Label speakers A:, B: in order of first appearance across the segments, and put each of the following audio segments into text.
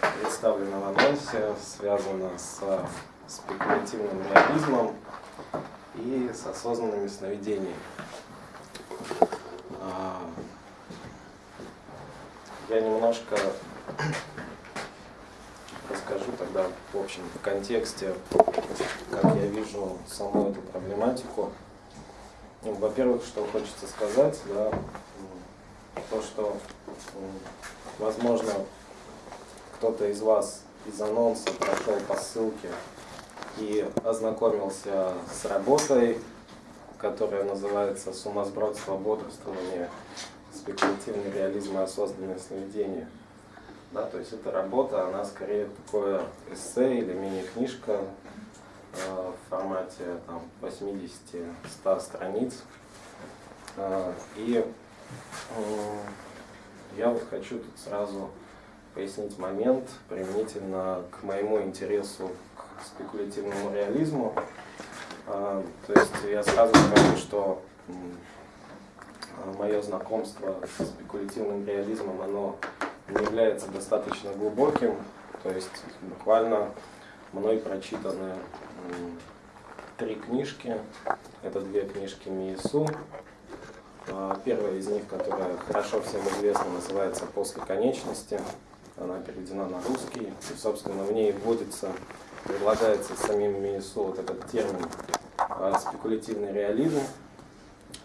A: представлена в анонсе, связана с спекулятивным реализмом и с осознанными сновидениями. А, я немножко расскажу тогда в общем в контексте, как я вижу саму эту проблематику. Ну, во-первых, что хочется сказать, да, то, что, возможно, кто-то из вас из анонса прошел по ссылке и ознакомился с работой, которая называется «Сумасбродство, бодрствование, спекулятивный реализм и осознанное сновидение». Да, то есть эта работа, она скорее такое эссе или мини-книжка э, в формате 80-100 страниц. Э, и э, я вот хочу тут сразу пояснить момент применительно к моему интересу к спекулятивному реализму. А, то есть я сразу скажу, что мое знакомство с спекулятивным реализмом, оно не является достаточно глубоким. То есть буквально мной прочитаны три книжки. Это две книжки Миесу. А, первая из них, которая хорошо всем известна, называется «После конечности». Она переведена на русский. И, собственно, в ней вводится предлагается самим Миесо вот этот термин а, спекулятивный реализм.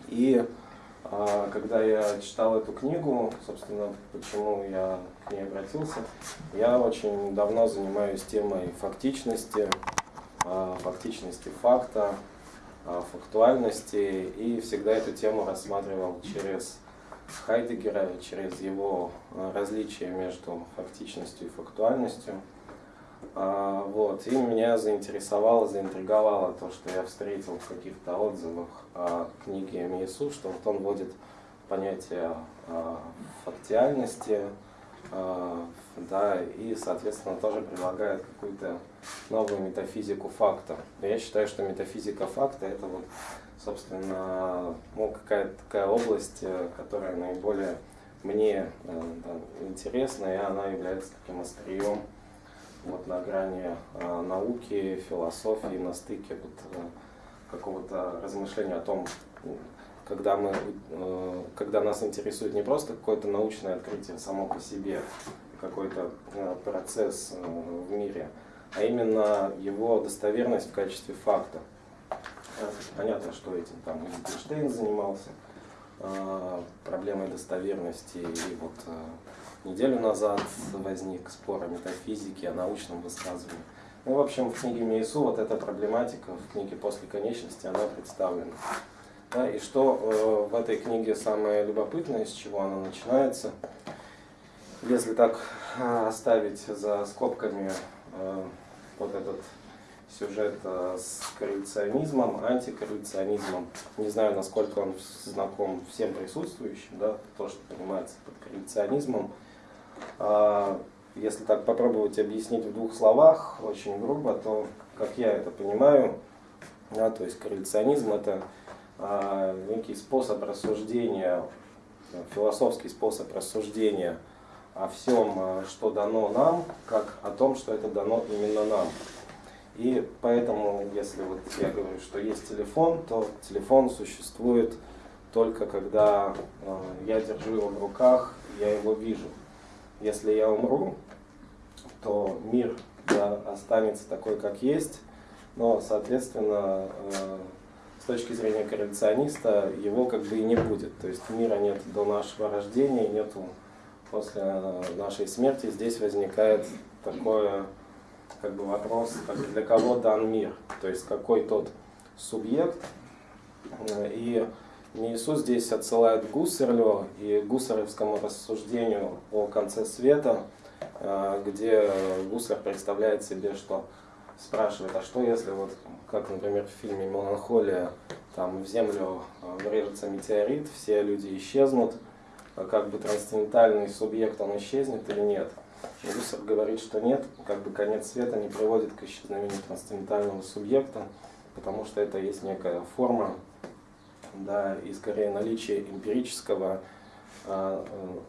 A: И а, когда я читал эту книгу, собственно, почему я к ней обратился, я очень давно занимаюсь темой фактичности, а, фактичности факта, фактуальности, и всегда эту тему рассматривал через Хайдегера, через его различия между фактичностью и фактуальностью. А, вот. И меня заинтересовало, заинтриговало то, что я встретил в каких-то отзывах о книге Миесу, что вот он вводит понятие а, фактиальности, а, да, и, соответственно, тоже предлагает какую-то новую метафизику факта. Я считаю, что метафизика факта это вот, собственно, ну, какая-то такая область, э, которая наиболее мне э, да, интересна, и она является таким острием вот на грани э, науки, философии, на стыке вот, э, какого-то размышления о том, когда, мы, э, когда нас интересует не просто какое-то научное открытие само по себе, какой-то э, процесс э, в мире, а именно его достоверность в качестве факта. Э, понятно, что этим там Эйнштейн занимался, э, проблемой достоверности и вот э, Неделю назад возник спор о метафизике, о научном высказывании. Ну, в общем, в книге Мейсу вот эта проблематика, в книге «После конечности» она представлена. Да, и что э, в этой книге самое любопытное, с чего она начинается, если так оставить за скобками э, вот этот сюжет э, с коррекционизмом, антикоррекционизмом. Не знаю, насколько он знаком всем присутствующим, да, то, что понимается под коррекционизмом. А, если так попробовать объяснить в двух словах, очень грубо, то, как я это понимаю, да, то есть корреляционизм это а, некий способ рассуждения, философский способ рассуждения о всем, а, что дано нам, как о том, что это дано именно нам. И поэтому, если вот я говорю, что есть телефон, то телефон существует только когда э, я держу его в руках, я его вижу. Если я умру, то мир да, останется такой, как есть, но, соответственно, э, с точки зрения коррекциониста, его как бы и не будет. То есть мира нет до нашего рождения, нету после нашей смерти. Здесь возникает такое как бы вопрос, как для кого дан мир, то есть какой тот субъект. И Иисус здесь отсылает к Гуссерлю и гуссерлевскому рассуждению о конце света, э, где Гуссер представляет себе, что спрашивает, а что если, вот, как, например, в фильме «Меланхолия», там в землю э, врежется метеорит, все люди исчезнут, как бы трансцендентальный субъект, он исчезнет или нет? И Гуссер говорит, что нет, как бы конец света не приводит к исчезновению трансцендентального субъекта, потому что это есть некая форма да, и скорее наличие эмпирического, а, э,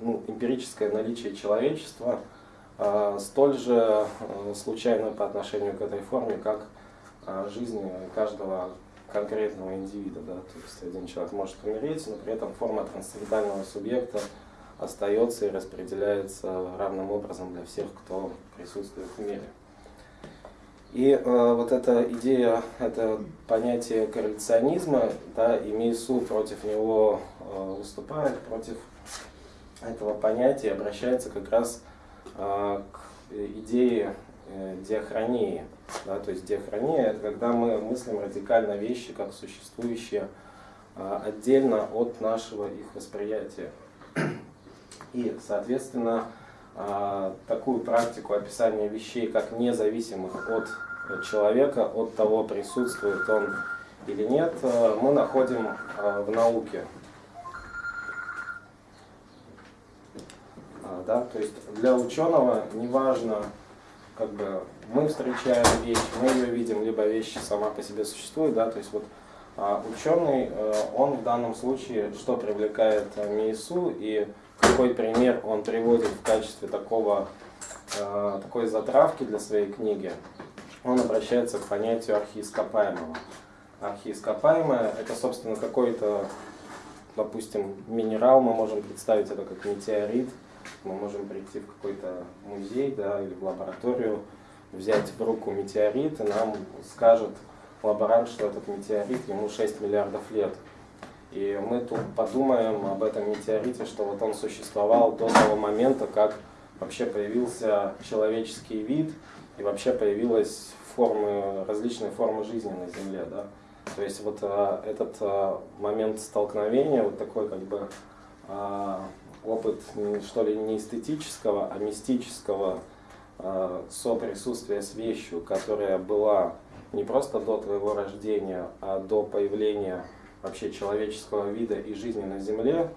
A: ну, эмпирическое наличие человечества, э, столь же э, случайно по отношению к этой форме, как э, жизнь каждого конкретного индивида. Да? То есть один человек может умереть, но при этом форма трансцендентального субъекта остается и распределяется равным образом для всех, кто присутствует в мире. И э, вот эта идея, это понятие корреляционизма, да, и Мейсу против него э, выступает, против этого понятия обращается как раз э, к идее э, диахронии. Да, то есть диахрония – это когда мы мыслим радикально вещи, как существующие э, отдельно от нашего их восприятия. И, соответственно, э, такую практику описания вещей как независимых от человека, от того, присутствует он или нет, э, мы находим э, в науке. А, да, то есть для ученого неважно, как бы мы встречаем вещь, мы ее видим, либо вещь сама по себе существует, да, то есть вот а ученый, э, он в данном случае что привлекает МИСУ и какой пример он приводит в качестве такого, такой затравки для своей книги, он обращается к понятию архиископаемого. Архиископаемое – это, собственно, какой-то, допустим, минерал, мы можем представить это как метеорит, мы можем прийти в какой-то музей да, или в лабораторию, взять в руку метеорит, и нам скажет лаборант, что этот метеорит, ему 6 миллиардов лет. И мы тут подумаем об этом метеорите, что вот он существовал до того момента, как вообще появился человеческий вид, и вообще появилась формы, различные формы жизни на Земле. Да? То есть вот а, этот а, момент столкновения, вот такой как бы а, опыт, что ли, не эстетического, а мистического а, соприсутствия с вещью, которая была не просто до твоего рождения, а до появления вообще человеческого вида и жизни на Земле,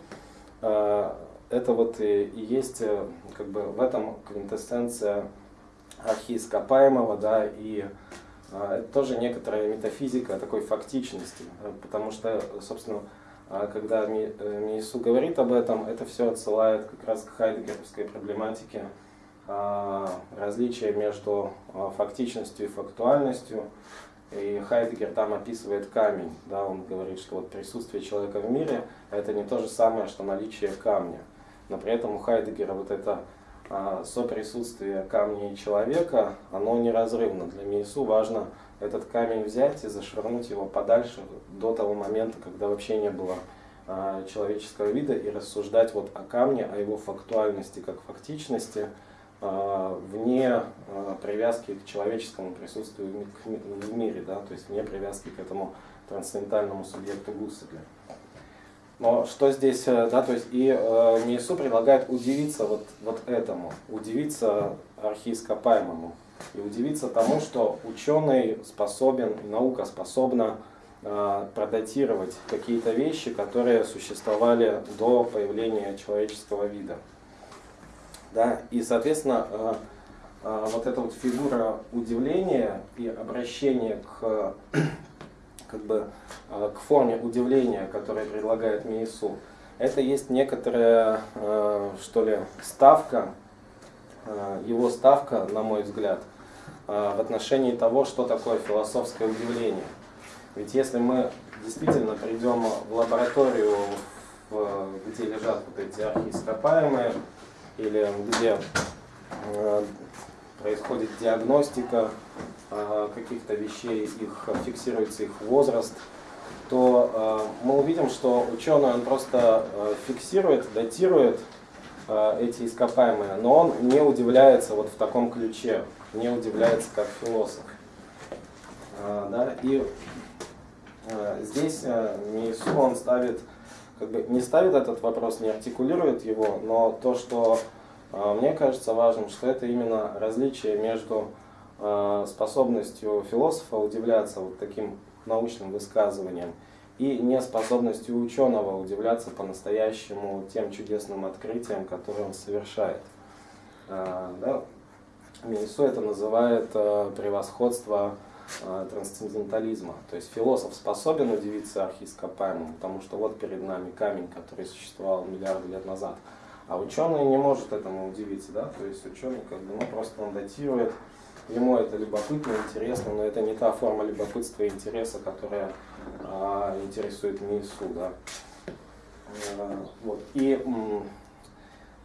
A: а, это вот и, и есть э, как бы в этом квинтэссенция архиископаемого, да, и а, это тоже некоторая метафизика такой фактичности, потому что, собственно, а, когда э, Миису говорит об этом, это все отсылает как раз к хайдегеровской проблематике различия между фактичностью и фактуальностью. И Хайдегер там описывает камень, да, он говорит, что вот присутствие человека в мире это не то же самое, что наличие камня. Но при этом у Хайдегера вот это а, соприсутствие камня и человека, оно неразрывно. Для Миису важно этот камень взять и зашвырнуть его подальше до того момента, когда вообще не было а, человеческого вида, и рассуждать вот о камне, о его фактуальности как фактичности, вне привязки к человеческому присутствию в мире, да, то есть вне привязки к этому трансцендентальному субъекту Гусселя. Но что здесь, э, да, то есть и э, Миесу предлагает удивиться вот, вот этому, удивиться архиископаемому. И удивиться тому, что ученый способен, наука способна э, продатировать какие-то вещи, которые существовали до появления человеческого вида. Да? И, соответственно, э, э, вот эта вот фигура удивления и обращения к как бы э, к форме удивления, которое предлагает Миису, это есть некоторая, что ли, ставка, его ставка, на мой взгляд, в отношении того, что такое философское удивление. Ведь если мы действительно придем в лабораторию, где лежат вот эти архиископаемые, или где происходит диагностика а, каких-то вещей, их фиксируется их возраст, то а, мы увидим, что ученый он просто фиксирует, датирует эти ископаемые, но он не удивляется вот в таком ключе, не удивляется как философ. Да? И здесь Миису он ставит, как бы не ставит этот вопрос, не артикулирует его, но то, что мне кажется важным, что это именно различие между Э, способностью философа удивляться вот таким научным высказываниям и неспособностью ученого удивляться по-настоящему тем чудесным открытиям, которые он совершает. Э, да? Минису это называет э, превосходство трансцендентализма. То есть философ способен удивиться архископаемому, потому что вот перед нами камень, который существовал миллиарды лет назад. А ученый не может этому удивиться, да, то есть ученый как бы, ну, просто он датирует, ему это любопытно, интересно, но это не та форма любопытства и интереса, которая а, интересует МИСУ, да. А, вот. И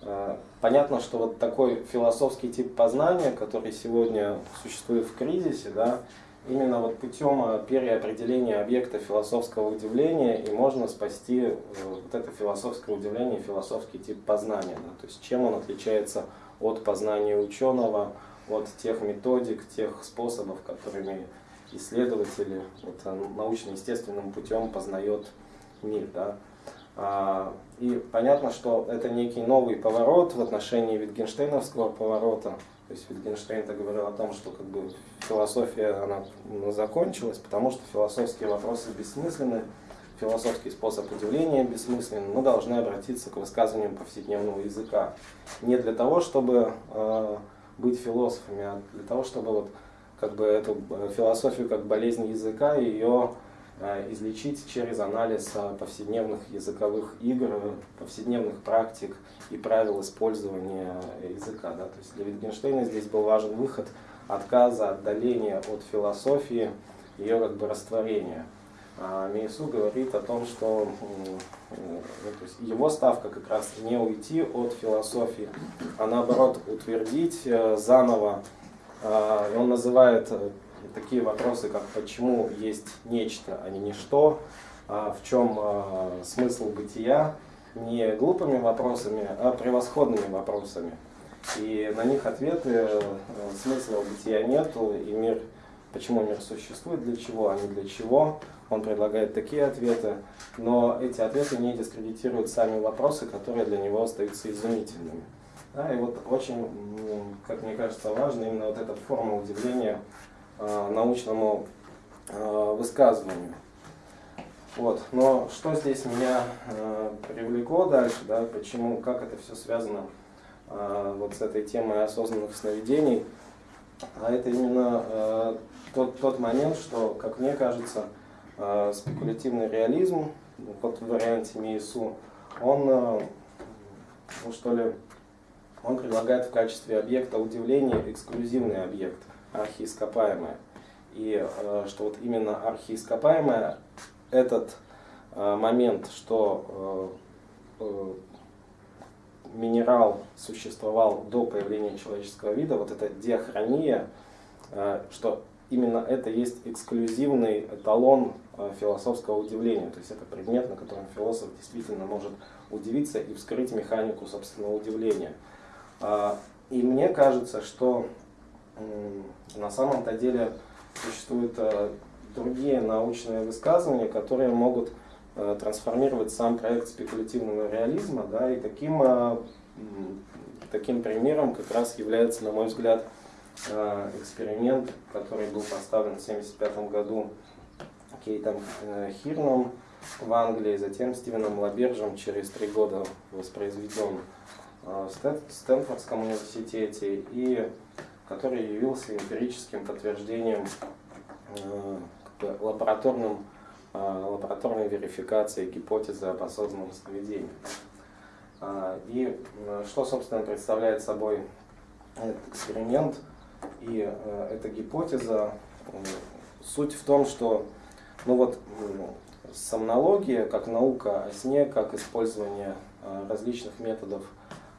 A: а, понятно, что вот такой философский тип познания, который сегодня существует в кризисе, да, именно вот путем а, переопределения объекта философского удивления и можно спасти э, вот это философское удивление, философский тип познания. Да? То есть чем он отличается от познания ученого, от тех методик, тех способов, которыми исследователи вот, а, научно-естественным путем познает мир. Да? А, и понятно, что это некий новый поворот в отношении Витгенштейновского поворота, то есть Wittgenstein говорил о том, что как бы философия она закончилась, потому что философские вопросы бессмысленны, философский способ удивления бессмысленен. Мы должны обратиться к высказываниям повседневного языка. Не для того, чтобы э, быть философами, а для того, чтобы вот как бы эту э, философию как болезнь языка ее излечить через анализ э, повседневных языковых игр, повседневных практик и правил использования языка. Да? То есть для Wittgensteina здесь был важен выход отказа, отдаления от философии, ее как бы растворения. А Мейсу говорит о том, что э, то есть его ставка как раз не уйти от философии, а наоборот утвердить заново. И он называет такие вопросы, как почему есть нечто, а не ничто, а в чем а, смысл бытия, не глупыми вопросами, а превосходными вопросами. И на них ответы, э, смысла бытия нету, и мир, почему мир существует, для чего, а не для чего. Он предлагает такие ответы, но эти ответы не дискредитируют сами вопросы, которые для него остаются изумительными. Да, и вот очень, как мне кажется, важно именно вот эта форма удивления научному э, высказыванию. Вот. Но что здесь меня э, привлекло дальше, да, почему, как это все связано э, вот с этой темой осознанных сновидений, а это именно э, тот, тот момент, что, как мне кажется, э, спекулятивный реализм, вот в варианте МИИСУ, он, э, ну, что ли, он предлагает в качестве объекта удивления эксклюзивный объект – архиископаемое. И э, что вот именно архиископаемое, этот э, момент, что э, минерал существовал до появления человеческого вида, вот эта диахрония, что именно это есть эксклюзивный эталон философского удивления. То есть это предмет, на котором философ действительно может удивиться и вскрыть механику собственного удивления. И мне кажется, что на самом-то деле существуют э, другие научные высказывания, которые могут э, трансформировать сам проект спекулятивного реализма. Да, и таким, э, таким примером как раз является, на мой взгляд, эксперимент, который был поставлен в 1975 году Кейтом Хирном в Англии, затем Стивеном Лабержем через три года воспроизведен в Стэнфордском университете и который явился эмпирическим подтверждением э, лабораторным, э, лабораторной верификации гипотезы об осознанном сновидении. А, и э, что, собственно, представляет собой этот эксперимент и эта гипотеза? Суть в том, что ну вот, сомнология, как наука о сне, как использование различных методов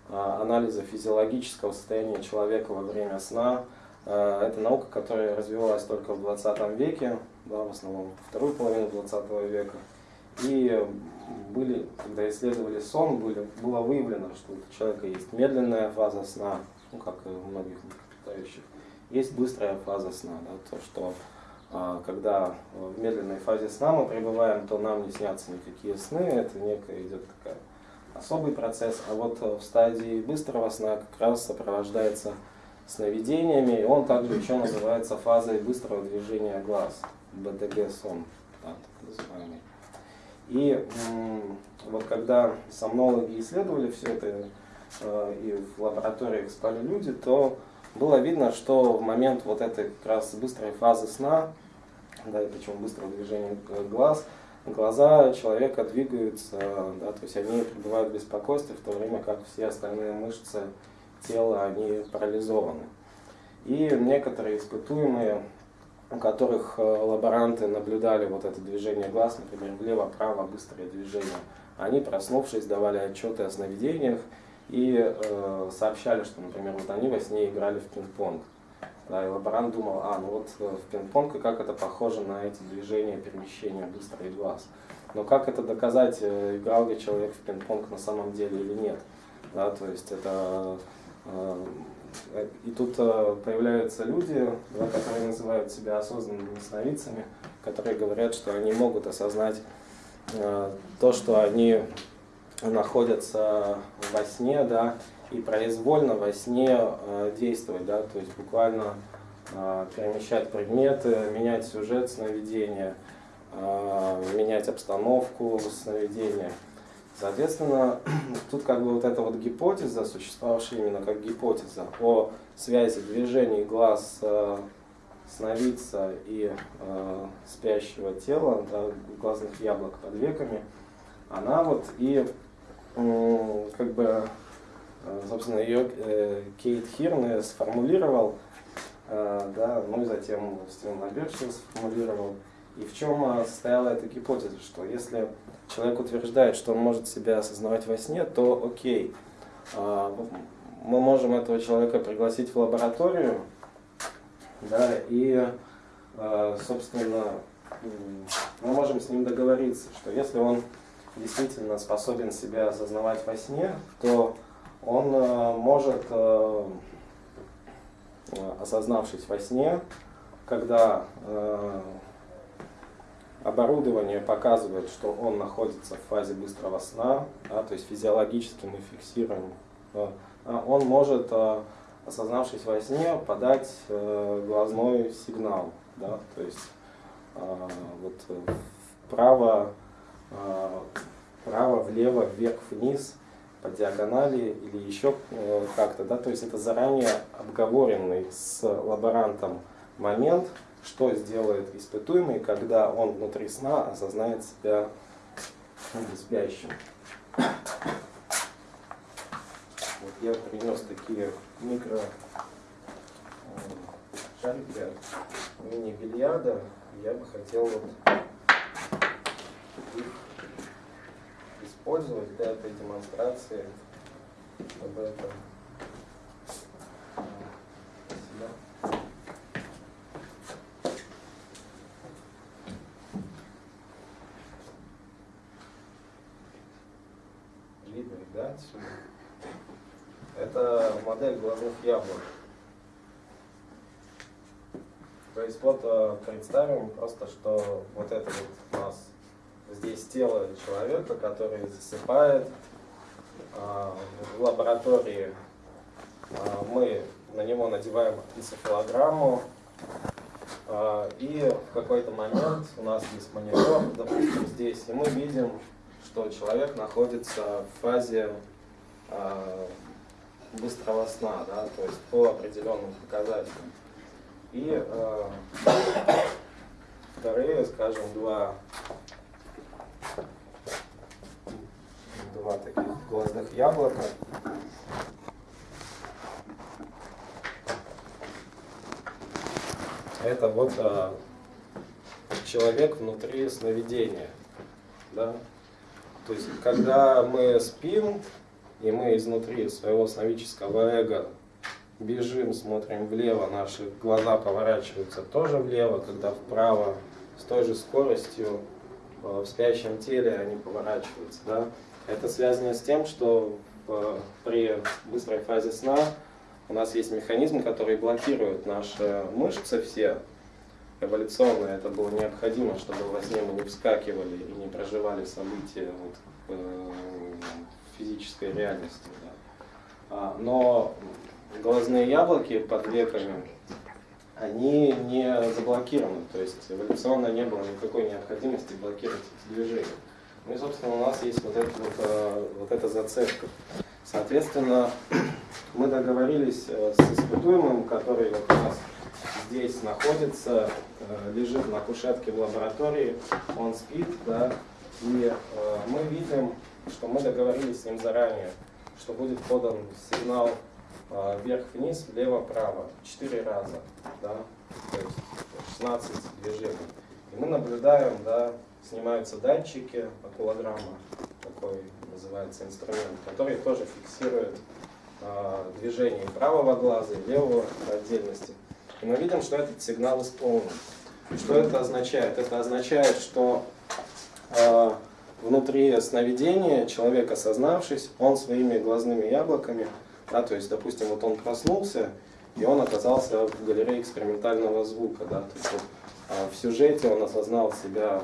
A: анализа физиологического состояния человека во время сна. А, это наука, которая развивалась только в 20 веке, да, в основном вторую половину 20 века. И были, когда исследовали сон, были, было выявлено, что у человека есть медленная фаза сна, ну, как и у многих млекопитающих, есть быстрая фаза сна, да, то, что а, когда в медленной фазе сна мы пребываем, то нам не снятся никакие сны, это некая идет такая особый процесс, а вот э, в стадии быстрого сна как раз сопровождается сновидениями, и он также еще называется фазой быстрого движения глаз, БДГ сон, да, так называемый. И вот когда сомнологи исследовали все это, э, и в лабораториях спали люди, то было видно, что в момент вот этой как раз быстрой фазы сна, да, и причем быстрого движения глаз, глаза человека двигаются, да, то есть они пребывают в беспокойстве, в то время как все остальные мышцы тела, они парализованы. И некоторые испытуемые, у которых э, лаборанты наблюдали вот это движение глаз, например, влево-право, быстрое движение, они, проснувшись, давали отчеты о сновидениях и э, сообщали, что, например, вот они во сне играли в пинг-понг. Да, и лаборант думал, а, ну вот э, в пинг-понг, и как это похоже на эти движения, перемещения быстрый глаз. Но как это доказать, э, играл ли человек в пинг-понг на самом деле или нет? Да, то есть это... Э, и тут появляются люди, да, которые называют себя осознанными сновидцами, которые говорят, что они могут осознать то, что они находятся во сне, да, и произвольно во сне э, действовать, да, то есть буквально э, перемещать предметы, менять сюжет сновидения, э, менять обстановку сновидения. Соответственно, тут как бы вот эта вот гипотеза, существовавшая именно как гипотеза о связи движений глаз сновидца и э, спящего тела, да, глазных яблок под веками, она вот и э, как бы собственно, ее э, Кейт Хирн сформулировал, э, да, ну и затем Стивен Альбертсон сформулировал. И в чем состояла эта гипотеза, что если человек утверждает, что он может себя осознавать во сне, то окей, мы можем этого человека пригласить в лабораторию, да, и, собственно, мы можем с ним договориться, что если он действительно способен себя осознавать во сне, то он э, может, э, осознавшись во сне, когда э, оборудование показывает, что он находится в фазе быстрого сна, да, то есть физиологически мы фиксируем, он может, осознавшись во сне, подать глазной сигнал, да, то есть вот вправо, вправо, влево, вверх, вниз – по диагонали или еще э, как-то, да, то есть это заранее обговоренный с лаборантом момент, что сделает испытуемый, когда он внутри сна осознает себя спящим. Вот я принес такие микро э, шарики мини-бильярда. Я бы хотел вот их использовать для этой демонстрации, чтобы это Спасибо. Видно, да, отсюда? Это модель глазных яблок. То есть вот представим просто, что вот это вот тело человека, который засыпает. А, в лаборатории а, мы на него надеваем энцефалограмму. А, и в какой-то момент у нас есть монитор, допустим, здесь, и мы видим, что человек находится в фазе быстрого сна, да, то есть по определенным показателям. И вторые, скажем, два два таких глазных яблока. Это вот а, человек внутри сновидения. Да? То есть, когда мы спим, и мы изнутри своего сновидческого эго бежим, смотрим влево, наши глаза поворачиваются тоже влево, когда вправо с той же скоростью а, в спящем теле они поворачиваются. Да? Это связано с тем, что при быстрой фазе сна у нас есть механизм, который блокирует наши мышцы все. Эволюционно это было необходимо, чтобы во сне мы не вскакивали и не проживали события вот, э, физической реальности. Да. А, но глазные яблоки под веками, они не заблокированы, то есть эволюционно не было никакой необходимости блокировать эти движения. Ну и, собственно, у нас есть вот, это, вот, э, вот эта зацепка. Соответственно, мы договорились э, с испытуемым, который вот у нас здесь находится, э, лежит на кушетке в лаборатории, он спит, да, и мы видим, что мы договорились с ним заранее, что будет подан сигнал вверх-вниз, влево-право, 4 раза, да, то есть 16 движений. И мы наблюдаем, да, снимаются датчики, акулограмма, такой называется инструмент, который тоже фиксирует э, движение правого глаза и левого отдельности. И мы видим, что этот сигнал исполнен. Что это означает? Это означает, что э, внутри сновидения человек, осознавшись, он своими глазными яблоками, да, то есть, допустим, вот он проснулся, и он оказался в галерее экспериментального звука. Да, то есть, вот, э, в сюжете он осознал себя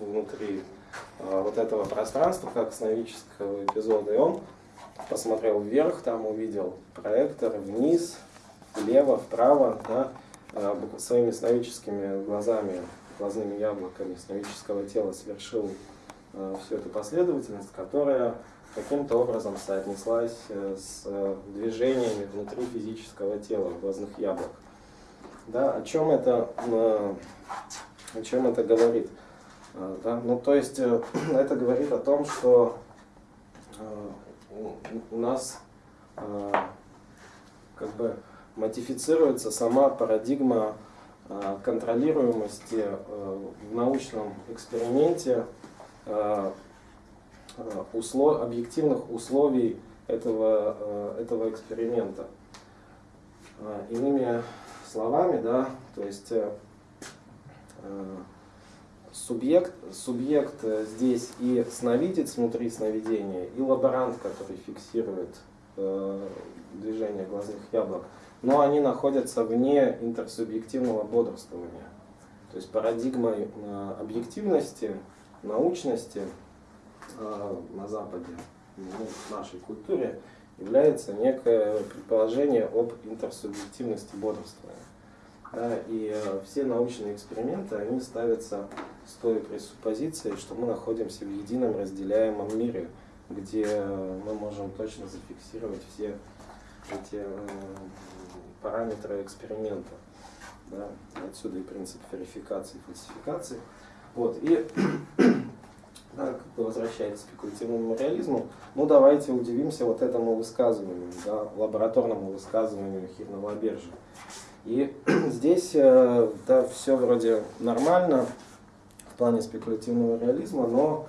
A: внутри э, вот этого пространства, как сновидческого эпизода, и он посмотрел вверх, там увидел проектор, вниз, влево, вправо, да, э, своими сновидческими глазами, глазными яблоками сновидческого тела совершил э, всю эту последовательность, которая каким-то образом соотнеслась э, с движениями внутри физического тела, глазных яблок. Да, о чем это, о чем это говорит? Да? Ну, то есть это говорит о том, что у нас как бы модифицируется сама парадигма э, контролируемости э, в научном эксперименте э, услов, объективных условий этого, этого эксперимента. Иными словами, да, то есть субъект, субъект здесь и сновидец внутри сновидения, и лаборант, который фиксирует движение глазных яблок – но они находятся вне интерсубъективного бодрствования. То есть парадигмой э, объективности, научности э, на Западе, ну, в нашей культуре, является некое предположение об интерсубъективности бодрствования. Да, и э, все научные эксперименты, они ставятся с той пресуппозицией, что мы находимся в едином разделяемом мире, где мы можем точно зафиксировать все эти параметры эксперимента. Да? Отсюда и принцип верификации и фальсификации. Вот. И да, как бы возвращаясь к спекулятивному реализму, ну давайте удивимся вот этому высказыванию, да, лабораторному высказыванию Хирного Бержа. И здесь э, да, все вроде нормально плане спекулятивного реализма, но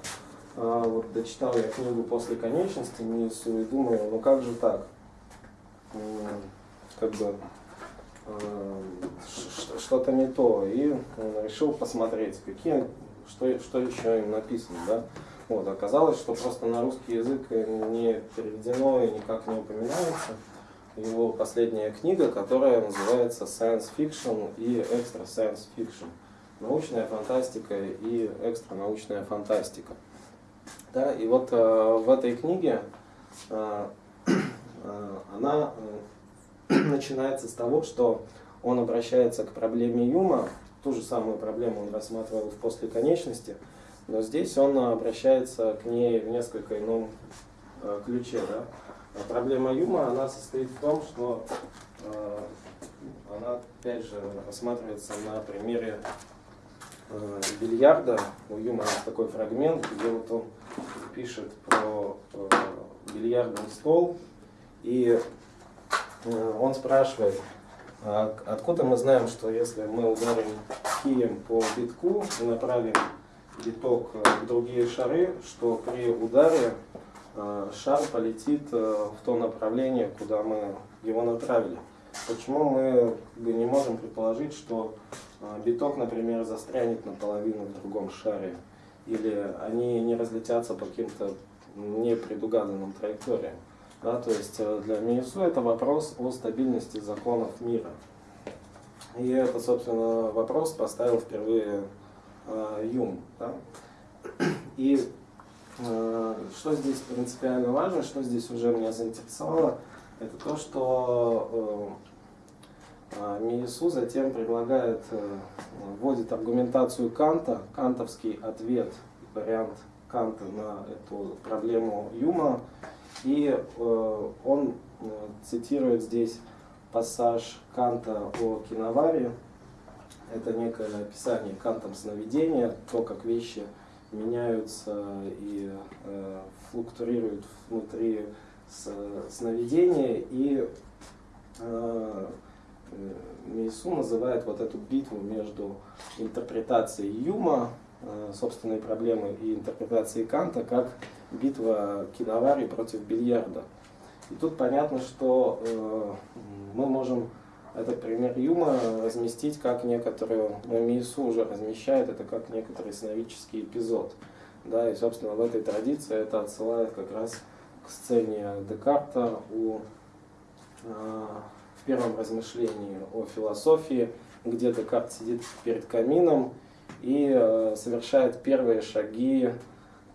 A: э, вот дочитал я книгу «После конечности» и думаю, ну как же так? как бы э, что-то не то. И э, решил посмотреть, какие, что, что еще им написано. Да? Вот, оказалось, что просто на русский язык не переведено и никак не упоминается его последняя книга, которая называется Science Fiction и Extra Science Fiction. Научная фантастика и экстранаучная фантастика. Да, и вот э, в этой книге э, э, она э, начинается с того, что он обращается к проблеме Юма, ту же самую проблему он рассматривал в после конечности, но здесь он обращается к ней в несколько ином э, ключе. Да? А проблема Юма она состоит в том, что э, она опять же рассматривается на примере э, бильярда. У Юма есть такой фрагмент, где вот он пишет про э, бильярдный стол и Э, он спрашивает, а откуда мы знаем, что если мы ударим кием по битку и направим биток в другие шары, что при ударе э, шар полетит э, в то направление, куда мы его направили. Почему мы не можем предположить, что биток, например, застрянет наполовину в другом шаре, или они не разлетятся по каким-то непредугаданным траекториям? Да, то есть э, для Минису это вопрос о стабильности законов мира. И это, собственно, вопрос поставил впервые э, Юм. Да? И э, что здесь принципиально важно, что здесь уже меня заинтересовало, это то, что э, э Миесу затем предлагает, э, вводит аргументацию Канта, кантовский ответ, вариант Канта на эту проблему Юма, и э, он э, цитирует здесь пассаж Канта о киноваре. Это некое описание Кантом сновидения, то, как вещи меняются и флуктуируют внутри сновидения. И Мейсу называет вот эту битву между интерпретацией Юма, э, собственной проблемы, и интерпретацией Канта, как битва киновари против бильярда. И тут понятно, что э, мы можем этот пример Юма разместить как некоторую, ну, Миису уже размещает это как некоторый сновидческий эпизод. Да, и, собственно, в этой традиции это отсылает как раз к сцене Декарта у, э, в первом размышлении о философии, где Декарт сидит перед камином и э, совершает первые шаги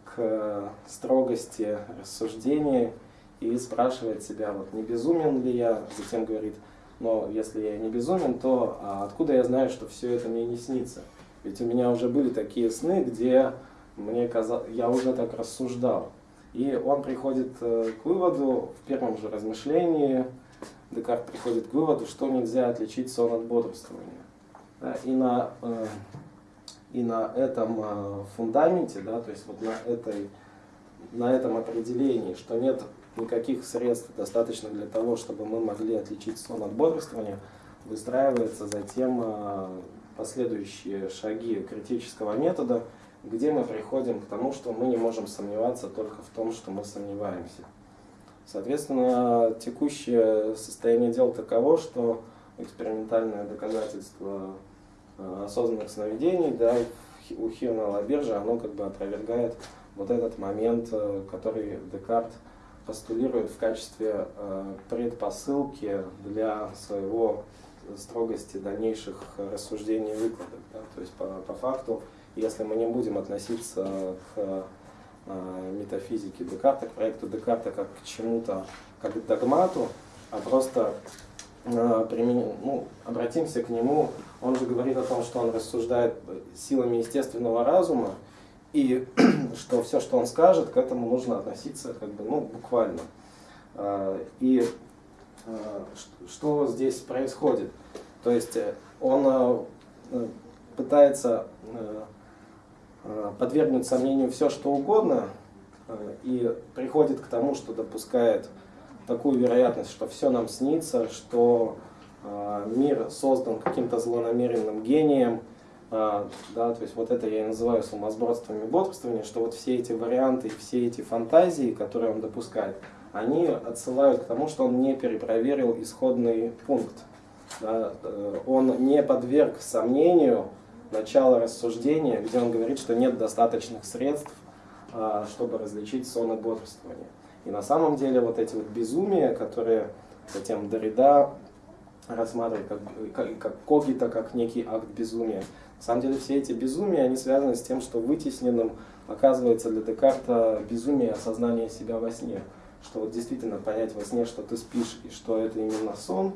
A: к строгости рассуждений и спрашивает себя, вот не безумен ли я, затем говорит, но если я не безумен, то а откуда я знаю, что все это мне не снится? Ведь у меня уже были такие сны, где мне казалось, я уже так рассуждал. И он приходит э, к выводу в первом же размышлении, Декарт приходит к выводу, что нельзя отличить сон от бодрствования. И на, э, и на этом э, фундаменте, да, то есть вот на, этой, на этом определении, что нет никаких средств достаточно для того, чтобы мы могли отличить сон от бодрствования, выстраивается затем э, последующие шаги критического метода, где мы приходим к тому, что мы не можем сомневаться только в том, что мы сомневаемся. Соответственно, текущее состояние дел таково, что экспериментальное доказательство э, осознанных сновидений да, у Хирна Лабиржа, оно как бы опровергает вот этот момент, э, который Декарт постулирует в качестве э, предпосылки для своего строгости дальнейших рассуждений и выкладок. Да? То есть по, по факту, если мы не будем относиться к э, метафизике Декарта, к проекту Декарта как к чему-то, как к догмату, а просто э, ну, обратимся к нему, он же говорит о том, что он рассуждает силами естественного разума, и что все, что он скажет, к этому нужно относиться как бы, ну, буквально. А, и что здесь происходит? То есть э, он э, пытается э, подвергнуть сомнению все, что угодно, и приходит к тому, что допускает такую вероятность, что все нам снится, что мир создан каким-то злонамеренным гением, да, то есть вот это я и называю сумасбродством и бодрствованием, что вот все эти варианты, все эти фантазии, которые он допускает, они отсылают к тому, что он не перепроверил исходный пункт. Да, э, он не подверг сомнению начало рассуждения, где он говорит, что нет достаточных средств, а, чтобы различить сон и бодрствование. И на самом деле вот эти вот безумия, которые затем Дорида рассматривает как, как, как когита, как некий акт безумия, на самом деле все эти безумия, они связаны с тем, что вытесненным оказывается для Декарта безумие осознания себя во сне. Что вот действительно понять во сне, что ты спишь и что это именно сон,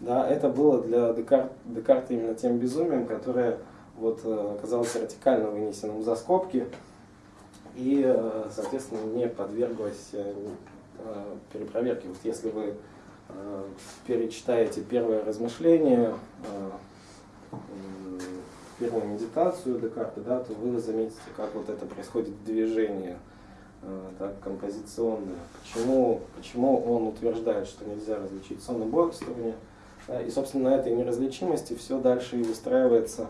A: да, это было для Декарта, Декарта именно тем безумием, которое вот, э, оказалось вертикально вынесенным за скобки и, э, соответственно, не подверглось э, перепроверке. Вот если вы перечитаете первое размышление, первую медитацию Декарта, да, то вы заметите, как вот это происходит движение так, композиционное. Почему, почему он утверждает, что нельзя различить сон и бодрствование. И, собственно, на этой неразличимости все дальше и выстраивается.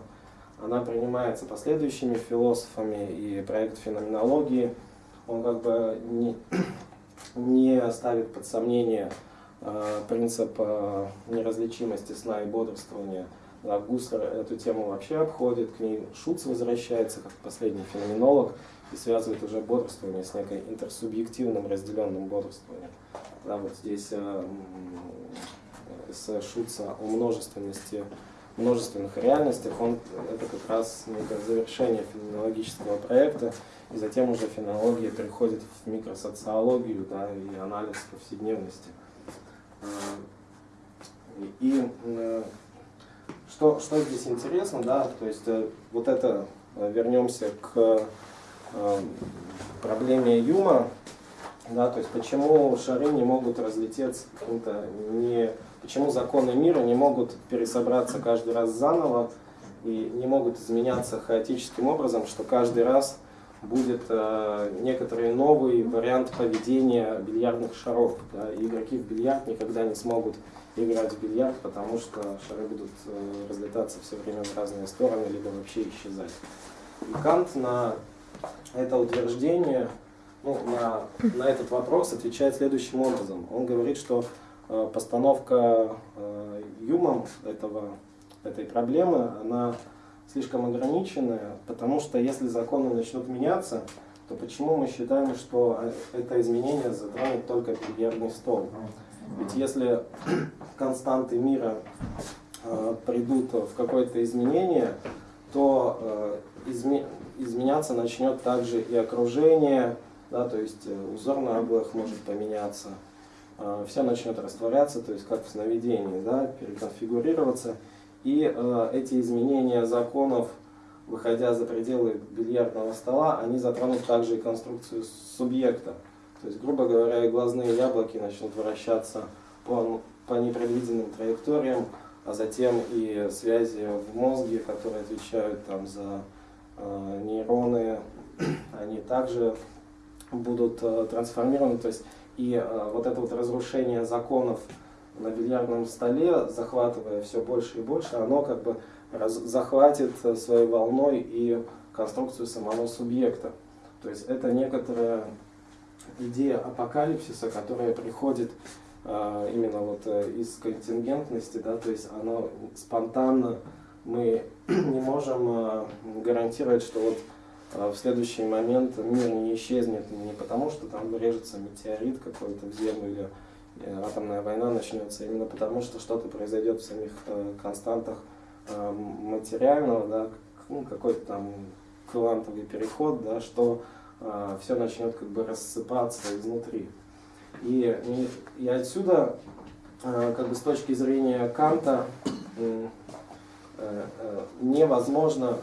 A: Она принимается последующими философами, и проект феноменологии, он как бы не, не ставит под сомнение э, принцип э, неразличимости сна и бодрствования, да, Гуслер эту тему вообще обходит, к ней Шуц возвращается как последний феноменолог и связывает уже бодрствование с некой интерсубъективным разделенным бодрствованием. Да, вот здесь э, с Шуца о множественности, множественных реальностях, он, это как раз некое завершение феноменологического проекта, и затем уже феноменология переходит в микросоциологию да, и анализ повседневности. Э, и, и что, что здесь интересно, да, то есть э, вот это, э, вернемся к э, проблеме Юма, да, то есть почему шары не могут разлететься каким-то не почему законы мира не могут пересобраться каждый раз заново и не могут изменяться хаотическим образом, что каждый раз будет э, некоторый новый вариант поведения бильярдных шаров. Да, игроки в бильярд никогда не смогут играть в бильярд, потому что шары будут э, разлетаться все время в разные стороны, либо вообще исчезать. И Кант на это утверждение, ну, на, на этот вопрос отвечает следующим образом. Он говорит, что э, постановка э, юмом этого, этой проблемы, она слишком ограниченная, потому что если законы начнут меняться, то почему мы считаем, что э, это изменение затронет только бильярдный стол? Ведь если константы мира э, придут в какое-то изменение, то э, изме изменяться начнет также и окружение, да, то есть э, узор на облах может поменяться, э, все начнет растворяться, то есть как в сновидении, да, переконфигурироваться. И э, эти изменения законов, выходя за пределы бильярдного стола, они затронут также и конструкцию субъекта. То есть, грубо говоря, глазные яблоки начнут вращаться по, по непредвиденным траекториям, а затем и связи в мозге, которые отвечают там, за э, нейроны, они также будут э, трансформированы. То есть, и э, вот это вот разрушение законов на бильярдном столе, захватывая все больше и больше, оно как бы раз, захватит своей волной и конструкцию самого субъекта. То есть это некоторая идея апокалипсиса, которая приходит а, именно вот э, из контингентности, да, то есть оно спонтанно, мы не можем гарантировать, что вот в следующий момент мир не исчезнет не потому, что там режется метеорит какой-то в землю или Э, атомная война начнется именно потому, что что-то произойдет в самих э, константах э, материального, да, ну, какой-то там квантовый переход, да, что все начнет как бы рассыпаться изнутри. И, и, и отсюда, как бы с точки зрения Канта, невозможно,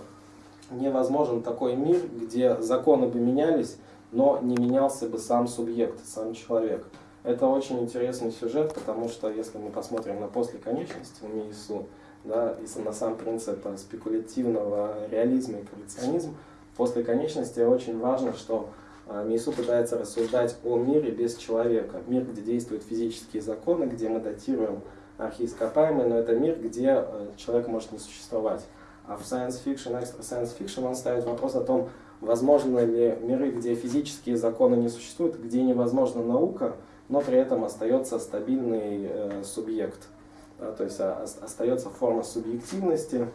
A: невозможен такой мир, где законы бы менялись, но не менялся бы сам субъект, сам человек. Это очень интересный сюжет, потому что если мы посмотрим на послеконечность в МИИСУ, да, и на сам принцип спекулятивного реализма и коллекционизм, после конечности очень важно, что а, МИИСУ пытается рассуждать о мире без человека. Мир, где действуют физические законы, где мы датируем архиископаемые, но это мир, где э, человек может не существовать. А в science fiction, extra science fiction он ставит вопрос о том, возможно ли миры, где физические законы не существуют, где невозможна наука, но при этом остается стабильный э, субъект. Да, то есть а, остается форма субъективности,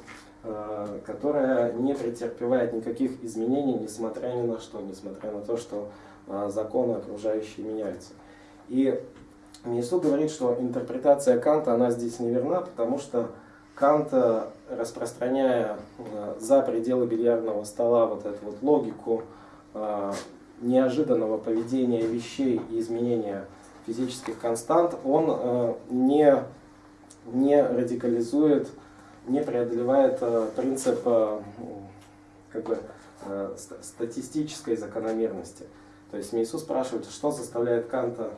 A: э, которая не претерпевает никаких изменений, несмотря ни на что, несмотря на то, что э, законы окружающие меняются. И Мису говорит, что интерпретация Канта, она здесь неверна, потому что Кант, э, распространяя э, за пределы бильярдного стола вот эту вот логику э, неожиданного поведения вещей и изменения физических констант, он э, не, не радикализует, не преодолевает принцип как бы, статистической закономерности. То есть Иисус спрашивает, что заставляет Канта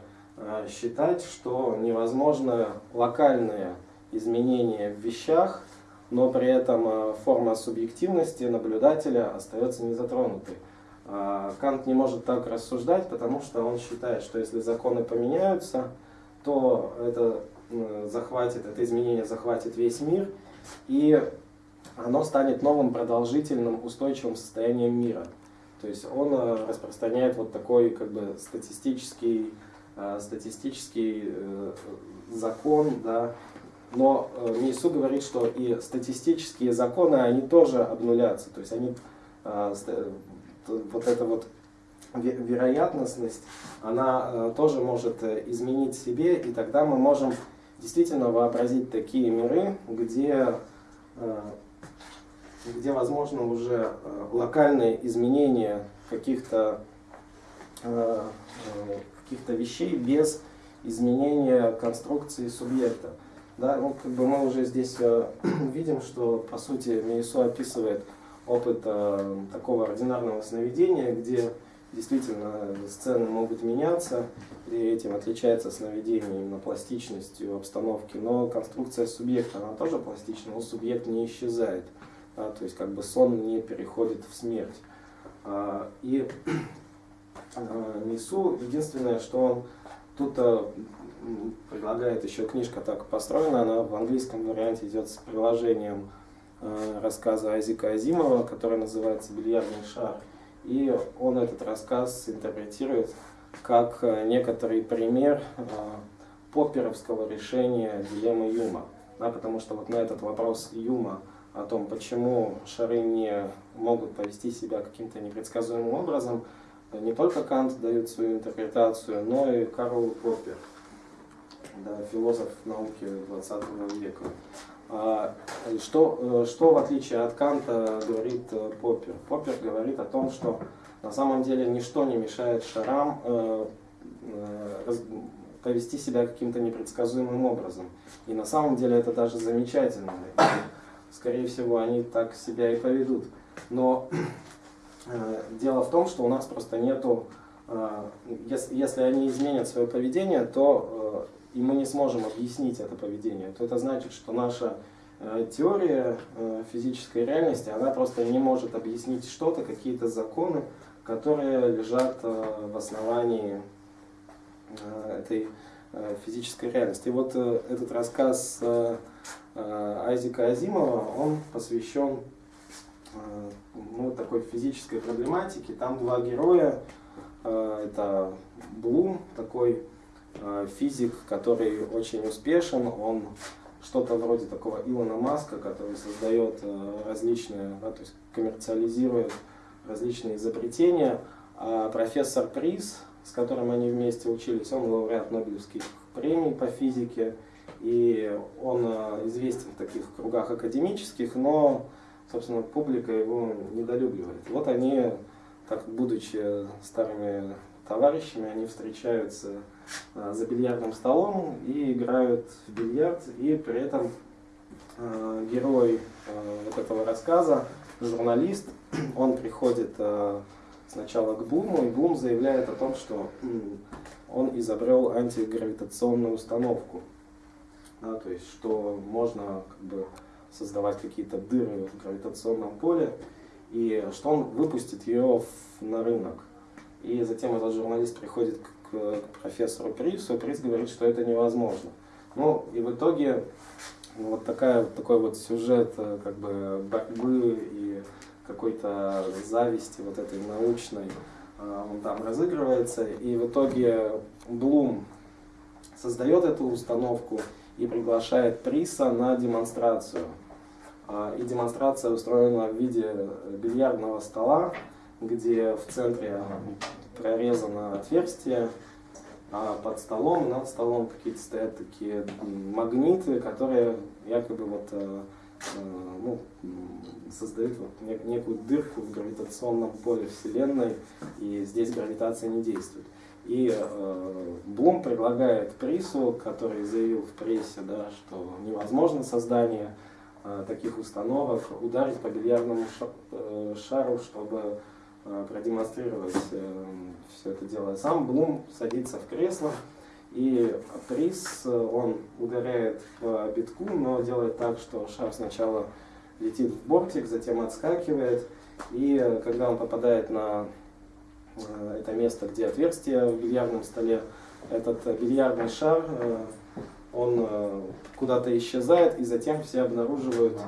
A: считать, что невозможно локальные изменения в вещах, но при этом э, форма субъективности наблюдателя остается незатронутой. А, Кант не может так рассуждать, потому что он считает, что если законы поменяются, то это захватит, это изменение захватит весь мир, и оно станет новым продолжительным устойчивым состоянием мира. То есть он э, распространяет вот такой как бы статистический, э, статистический закон, да, но Мейсу говорит, что и статистические законы, они тоже обнулятся, то есть они вот эта вот вероятностность, она э, тоже может э, изменить себе, и тогда мы можем действительно вообразить такие миры, где, э, где возможно уже локальные изменения каких-то каких-то вещей без изменения конструкции субъекта. Да, ну, как бы мы уже здесь видим, что по сути Мейсу описывает опыт э, такого ординарного сновидения, где действительно сцены могут меняться, и этим отличается сновидение именно пластичностью обстановки, но конструкция субъекта, она тоже пластична, но субъект не исчезает, да, то есть как бы сон не переходит в смерть. А, и а, Несу, единственное, что он тут а, предлагает еще книжка так построена, она в английском варианте идет с приложением рассказа Айзека Азимова, который называется «Бильярдный шар». И он этот рассказ интерпретирует как некоторый пример попперовского решения дилеммы Юма. Да, потому что вот на этот вопрос Юма о том, почему шары не могут повести себя каким-то непредсказуемым образом, не только Кант дает свою интерпретацию, но и Карл Поппер, да, философ науки 20 века. А, что, э, что в отличие от Канта говорит э, Поппер? Поппер говорит о том, что на самом деле ничто не мешает шарам э, повести себя каким-то непредсказуемым образом. И на самом деле это даже замечательно. Скорее всего, они так себя и поведут. Но дело в том, что у нас просто нету, если, если они изменят свое поведение, то и мы не сможем объяснить это поведение, то это значит, что наша э, теория э, физической реальности, она просто не может объяснить что-то, какие-то законы, которые лежат э, в основании этой физической реальности. И вот этот рассказ Айзека Азимова, он посвящен ну, такой физической проблематике. Там два героя, это Блум, такой физик, который очень успешен, он что-то вроде такого Илона Маска, который создает э, различные, да, то есть коммерциализирует различные изобретения. А профессор Приз, с которым они вместе учились, он лауреат Нобелевских премий по физике, и он э, известен в таких кругах академических, но, собственно, публика его недолюбливает. Вот они, так будучи старыми товарищами, они встречаются за бильярдным столом и играют в бильярд, и при этом а, герой а, вот этого рассказа, журналист, он приходит сначала к Блуму, и Блум заявляет о том, что он изобрел антигравитационную установку. Да, то есть, что можно как бы, создавать какие-то дыры в гравитационном поле, и что он выпустит ее в, на рынок. И затем этот журналист приходит к, к профессору Прису, Прис говорит, что это невозможно. Ну, и в итоге вот такая, такой вот сюжет э, как бы борьбы и какой-то зависти вот этой научной, э, он там разыгрывается, и в итоге Блум создает эту установку и приглашает Приса на демонстрацию. А, и демонстрация устроена в виде бильярдного стола, где в центре прорезано отверстие, а под столом, над столом какие-то стоят такие магниты, которые якобы вот, э, э, ну, создают вот некую дырку в гравитационном поле Вселенной, и здесь гравитация не действует. И э, Блум предлагает Прису, который заявил в прессе, да, что невозможно создание э, таких установок, ударить по бильярдному э, шару, чтобы продемонстрировать э, все это дело. Сам Блум садится в кресло, и приз э, он ударяет по битку, но делает так, что шар сначала летит в бортик, затем отскакивает, и когда он попадает на это место, где отверстие в бильярдном столе, этот бильярдный шар, он куда-то исчезает, и затем все обнаруживают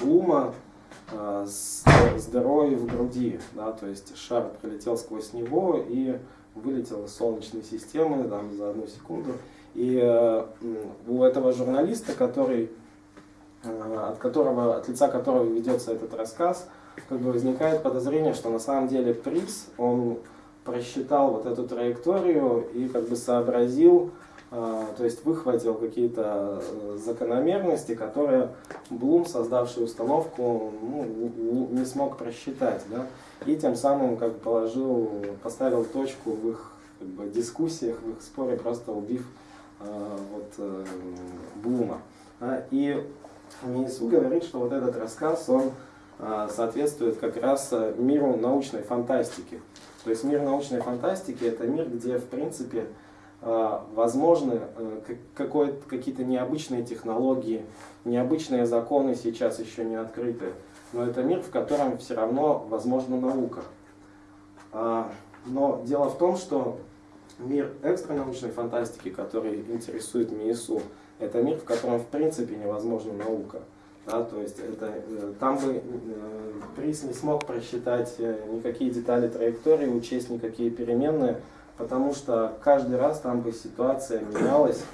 A: Блума, Э, с, с дырой в груди, да, то есть шар пролетел сквозь него и вылетел из Солнечной системы там, за одну секунду. И э, у этого журналиста, который, э, от, которого, от лица которого ведется этот рассказ, как бы возникает подозрение, что на самом деле Припс, он просчитал вот эту траекторию и как бы сообразил, то есть выхватил какие-то э, закономерности, которые Блум, создавший установку, ну, не, не смог просчитать. Да? И тем самым как положил, поставил точку в их как бы, дискуссиях, в их споре, просто убив э, вот, э, Блума. А, и Минису говорит, что вот этот рассказ, он соответствует как раз миру научной фантастики. То есть мир научной фантастики это мир, где в принципе возможны какие-то необычные технологии, необычные законы сейчас еще не открыты, но это мир, в котором все равно возможна наука. Но дело в том, что мир экстранаучной фантастики, который интересует МИИСУ, это мир, в котором в принципе невозможна наука. Да, то есть это, э, там бы э, приз не смог просчитать э, никакие детали траектории, учесть никакие переменные, потому что каждый раз там бы ситуация менялась,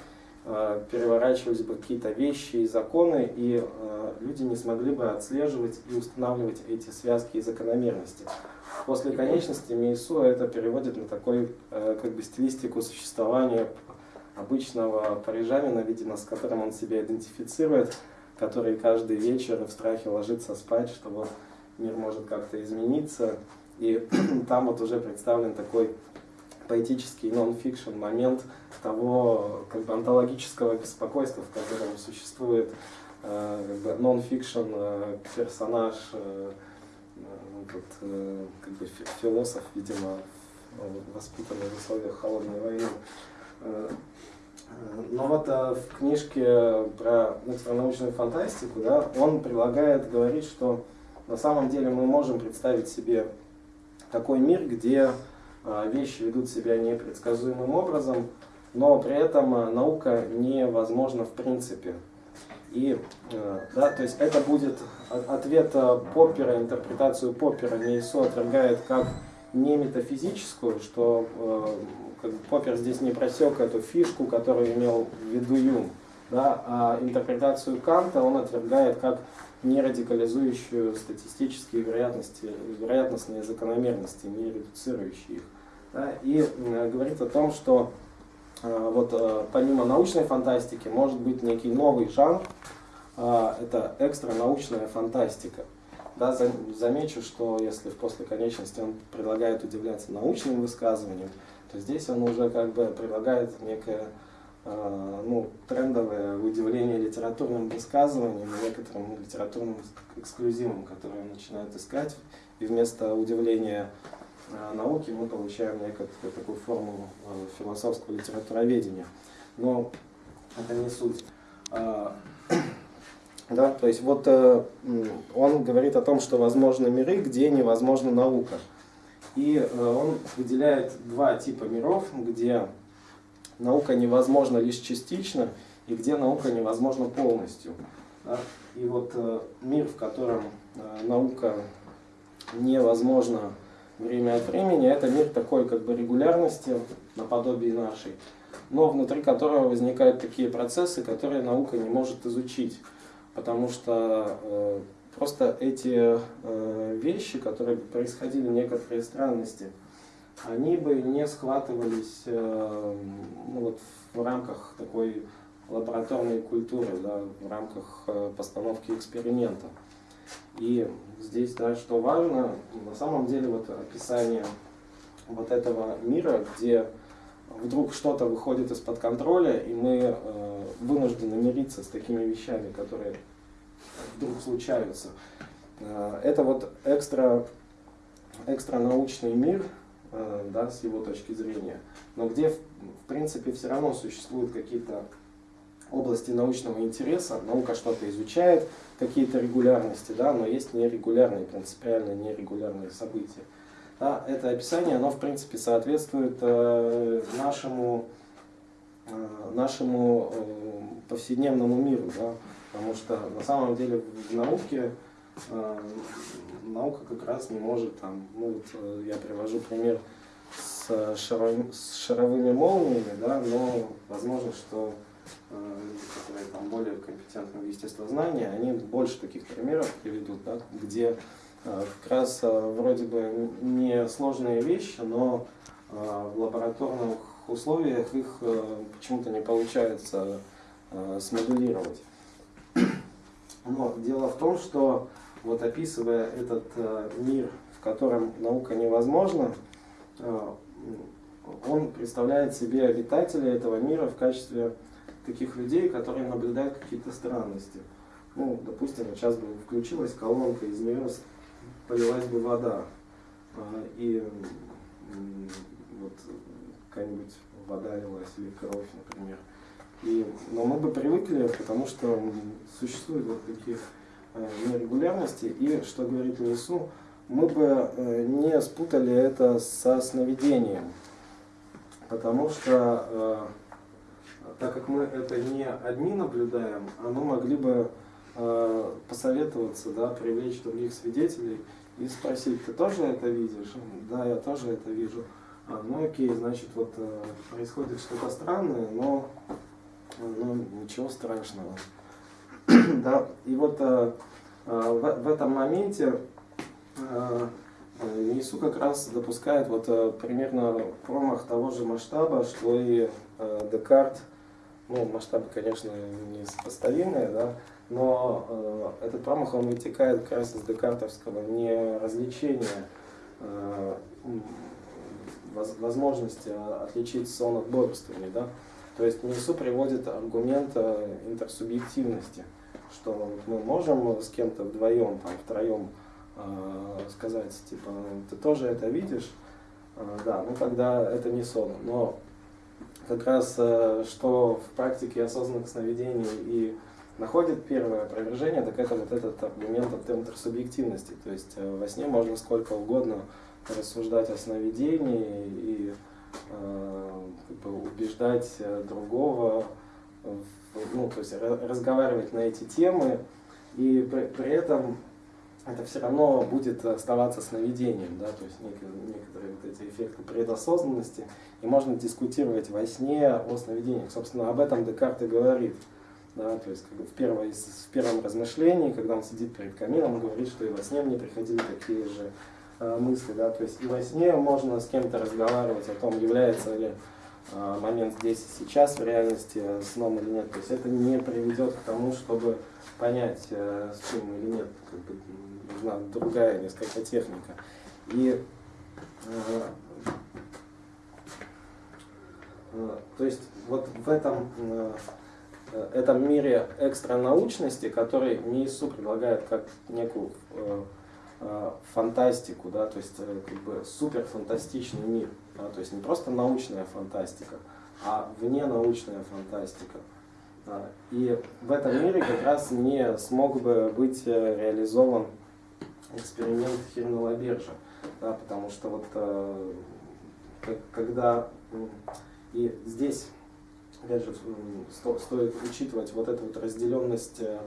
A: переворачивались бы какие-то вещи и законы, и люди не смогли бы отслеживать и устанавливать эти связки и закономерности. После конечности Мейсу это переводит на такой как бы стилистику существования обычного парижанина, видимо, с которым он себя идентифицирует, который каждый вечер в страхе ложится спать, что вот мир может как-то измениться. И там вот уже представлен такой поэтический нон-фикшн момент того как бы онтологического беспокойства, в котором существует э, нон-фикшн э, персонаж, э, вот, как бы философ, видимо, воспитанный в условиях холодной войны. Но вот в книжке про научную фантастику, да, он предлагает говорить, что на самом деле мы можем представить себе такой мир, где вещи ведут себя непредсказуемым образом, но при этом э, наука невозможна в принципе. И, да, то есть это будет ответ Поппера, интерпретацию Поппера Мейсо отвергает как не метафизическую, что как бы Поппер здесь не просек эту фишку, которую имел в виду Юм, да, а интерпретацию Канта он отвергает как нерадикализующую статистические вероятности, вероятностные закономерности, не редуцирующие их. Да, и э, говорит о том, что э, вот э, помимо научной фантастики может быть некий новый жанр, э, это экстранаучная фантастика. Да, замечу, что если в после конечности он предлагает удивляться научным высказываниям, то здесь он уже как бы предлагает некое э, ну, трендовое удивление литературным высказыванием некоторым литературным эксклюзивом, которые он начинает искать. И вместо удивления науки мы получаем некую такую форму э, философского литературоведения. Но это не суть. А, да, то есть вот он говорит о том, что возможны миры, где невозможна наука. И э, он выделяет два типа миров, где наука невозможна лишь частично, и где наука невозможна полностью. И вот э, мир, в котором э, наука невозможна время от времени, это мир такой как бы регулярности, наподобие нашей, но внутри которого возникают такие процессы, которые наука не может изучить, потому что Просто эти э, вещи, которые происходили, некоторые странности, они бы не схватывались э, ну, вот в рамках такой лабораторной культуры, да, в рамках э, постановки эксперимента. И здесь, да, что важно, на самом деле вот описание вот этого мира, где вдруг что-то выходит из-под контроля, и мы э, вынуждены мириться с такими вещами, которые вдруг случаются. Э, это вот экстра, экстра научный мир, э, да, с его точки зрения, но где, в принципе, все равно существуют какие-то области научного интереса, наука что-то изучает, какие-то регулярности, да, но есть нерегулярные, принципиально нерегулярные события. Да, это описание, оно в принципе соответствует э, нашему, э, нашему э, повседневному миру. Да. Потому что на самом деле в науке э, наука как раз не может там, ну вот э, я привожу пример с, шаров, с шаровыми молниями, да, но возможно, что э, которые там более компетентны в естествознании, они больше таких примеров приведут, да, где э, как раз э, вроде бы не сложные вещи, но в лабораторных условиях их почему-то не получается смоделировать. Но дело в том, что вот описывая этот мир, в котором наука невозможна, он представляет себе обитателей этого мира в качестве таких людей, которые наблюдают какие-то странности. ну, допустим, сейчас бы включилась колонка, из нее полилась бы вода, а, и вот какая-нибудь вода лилась или кровь, например. И, но мы бы привыкли, потому что существуют вот такие э, нерегулярности, и, что говорит Лису, мы бы э, не спутали это со сновидением, потому что, э, так как мы это не одни наблюдаем, а мы могли бы э, посоветоваться, да, привлечь других свидетелей и спросить, ты тоже это видишь? Да, я тоже это вижу. А, ну окей, значит, вот происходит что-то странное, но ну, ничего страшного. да, и вот в, в этом моменте ИСУ как раз допускает вот э, примерно промах того же масштаба, что и э, Декарт. Ну, масштабы, конечно, не сопоставимые, да, но э, этот промах, он вытекает как раз из декартовского не развлечения э, возможности отличить сон от бодрствования, да. То есть МИСУ приводит аргумент интерсубъективности, что мы можем с кем-то вдвоем, там, втроем Э, сказать, типа, ты тоже это видишь, э, да, ну тогда это не сон. Но как раз э, что в практике осознанных сновидений и находит первое опровержение, так это вот этот аргумент от интерсубъективности. То есть во сне можно сколько угодно рассуждать о сновидении и как бы, убеждать другого, ну, то есть разговаривать на эти темы, и при, при этом это все равно будет оставаться сновидением, да, то есть некоторые вот эти эффекты предосознанности, и можно дискутировать во сне о сновидениях. Собственно, об этом Декарт и говорит. Да, то есть в, первой, в первом размышлении, когда он сидит перед камином, он говорит, что и во сне мне приходили такие же э, мысли. Да, то есть и во сне можно с кем-то разговаривать о том, является ли э, момент здесь и сейчас в реальности сном или нет. То есть это не приведет к тому, чтобы понять, э, с чем или нет. Как бы, нужна другая несколько техника. И э, э, то есть вот в этом, э, этом мире экстранаучности, который МИИСУ предлагает как некую фантастику, да, то есть как бы суперфантастичный мир, да, то есть не просто научная фантастика, а вне научная фантастика. И в этом мире как раз не смог бы быть реализован эксперимент Хирнелла-Бержа, да, потому что вот э, когда и здесь опять же сто, стоит учитывать вот эту вот разделенность э,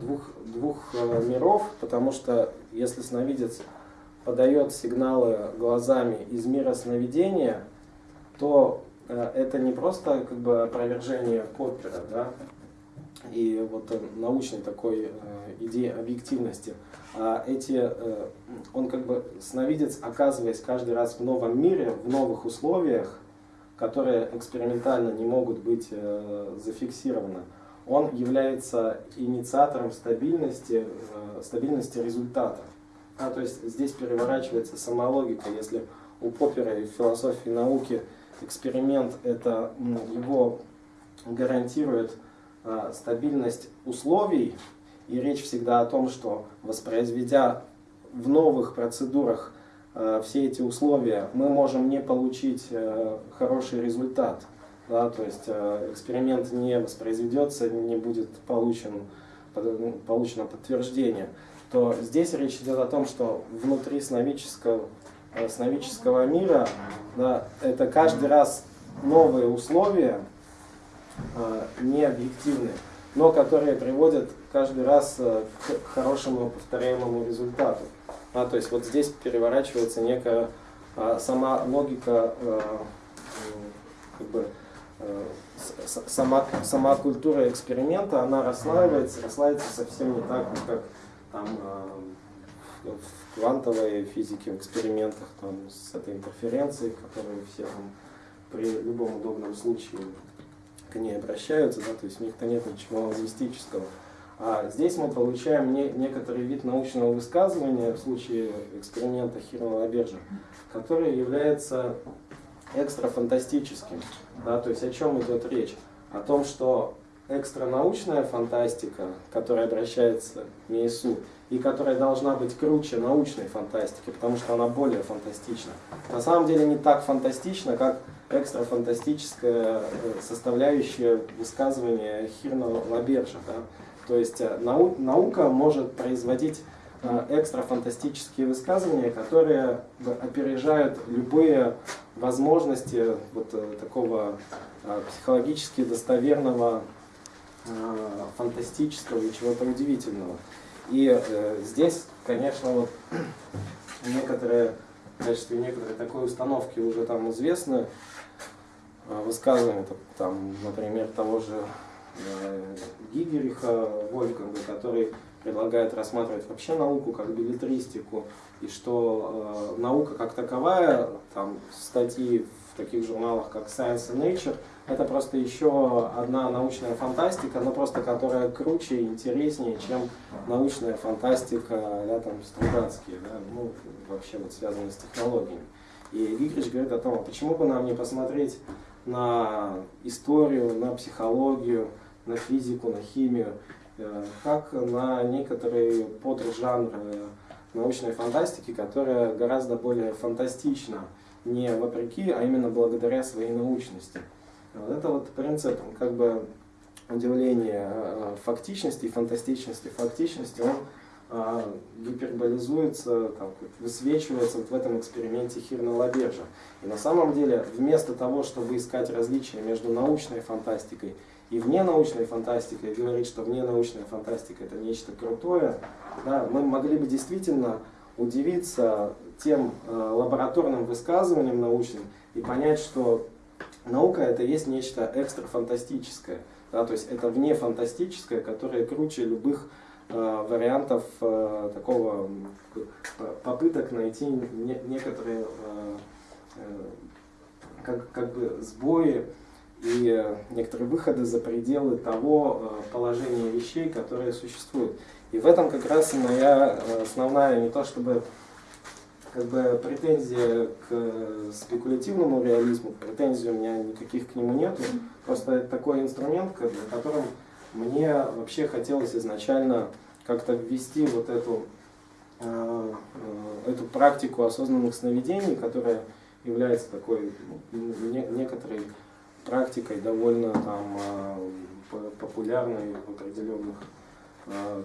A: двух, двух э, миров, потому что если сновидец подает сигналы глазами из мира сновидения, то э, это не просто как бы опровержение Поппера, да, и вот научной такой идеи объективности, а эти, э, он как бы сновидец, оказываясь каждый раз в новом мире, в новых условиях, которые экспериментально не могут быть э, зафиксированы, он является инициатором стабильности, э, стабильности результата. А, то есть здесь переворачивается сама логика. Если у Поппера и в философии науки эксперимент это его гарантирует стабильность условий, и речь всегда о том, что воспроизведя в новых процедурах э, все эти условия, мы можем не получить э, хороший результат. Да, то есть э, эксперимент не воспроизведется, не будет получен, ну, получено подтверждение. То здесь речь идет о том, что внутри сновидческого, э, сновидческого мира да, это каждый раз новые условия, э, не объективные но которые приводят каждый раз э, к хорошему повторяемому результату. А, то есть вот здесь переворачивается некая а, сама логика, а, как бы, сама, сама культура эксперимента, она расслаивается, расслаивается совсем не так, как там, в квантовой физике, в экспериментах там, с этой интерференцией, которую все там, при любом удобном случае к ней обращаются, да, то есть у них-то нет ничего лингвистического. А здесь мы получаем не, некоторый вид научного высказывания в случае эксперимента Хирова Бержа, который является экстрафантастическим. Да, то есть о чем идет речь? О том, что экстранаучная фантастика, которая обращается к МИСУ, и которая должна быть круче научной фантастики, потому что она более фантастична. На самом деле не так фантастична, как экстрафантастическая э, составляющая высказывания Хирна Лабержа. Да? То есть э, нау наука может производить э, экстрафантастические высказывания, которые опережают любые возможности вот такого психологически достоверного, фантастического и чего-то удивительного. И здесь, конечно, вот некоторые, в качестве некоторой такой установки уже там известны высказывания, там, например, того же э, Гигериха Вольфганга, который предлагает рассматривать вообще науку как билетристику, и что э, наука как таковая, там статьи в таких журналах, как Science and Nature, это просто еще одна научная фантастика, но просто которая круче и интереснее, чем научная фантастика, да, там, Стругацкие, да, ну, вообще вот связанные с технологиями. И Гигрич говорит о том, а почему бы нам не посмотреть на историю, на психологию, на физику, на химию, э, как на некоторые подржанры научной фантастики, которая гораздо более фантастична, не вопреки, а именно благодаря своей научности. Вот это вот принцип как бы удивления э, фактичности, фантастичности, фактичности, он гиперболизуется, там, высвечивается вот в этом эксперименте Хирна-Лабержа. И на самом деле, вместо того, чтобы искать различия между научной фантастикой и вненаучной фантастикой, говорить, что вненаучная фантастика это нечто крутое, да, мы могли бы действительно удивиться тем э, лабораторным высказываниям научным и понять, что наука это есть нечто экстрафантастическое. Да, то есть это вне фантастическое, которое круче любых вариантов э, такого попыток найти не, некоторые э, э, как, как бы сбои и некоторые выходы за пределы того э, положения вещей, которые существуют. И в этом как раз и моя э, основная не то чтобы как бы претензия к спекулятивному реализму, претензий у меня никаких к нему нет. Просто это такой инструмент, которым мне вообще хотелось изначально как-то ввести вот эту, э, э, эту практику осознанных сновидений, которая является такой ну, некоторой практикой довольно там э, популярной в определенных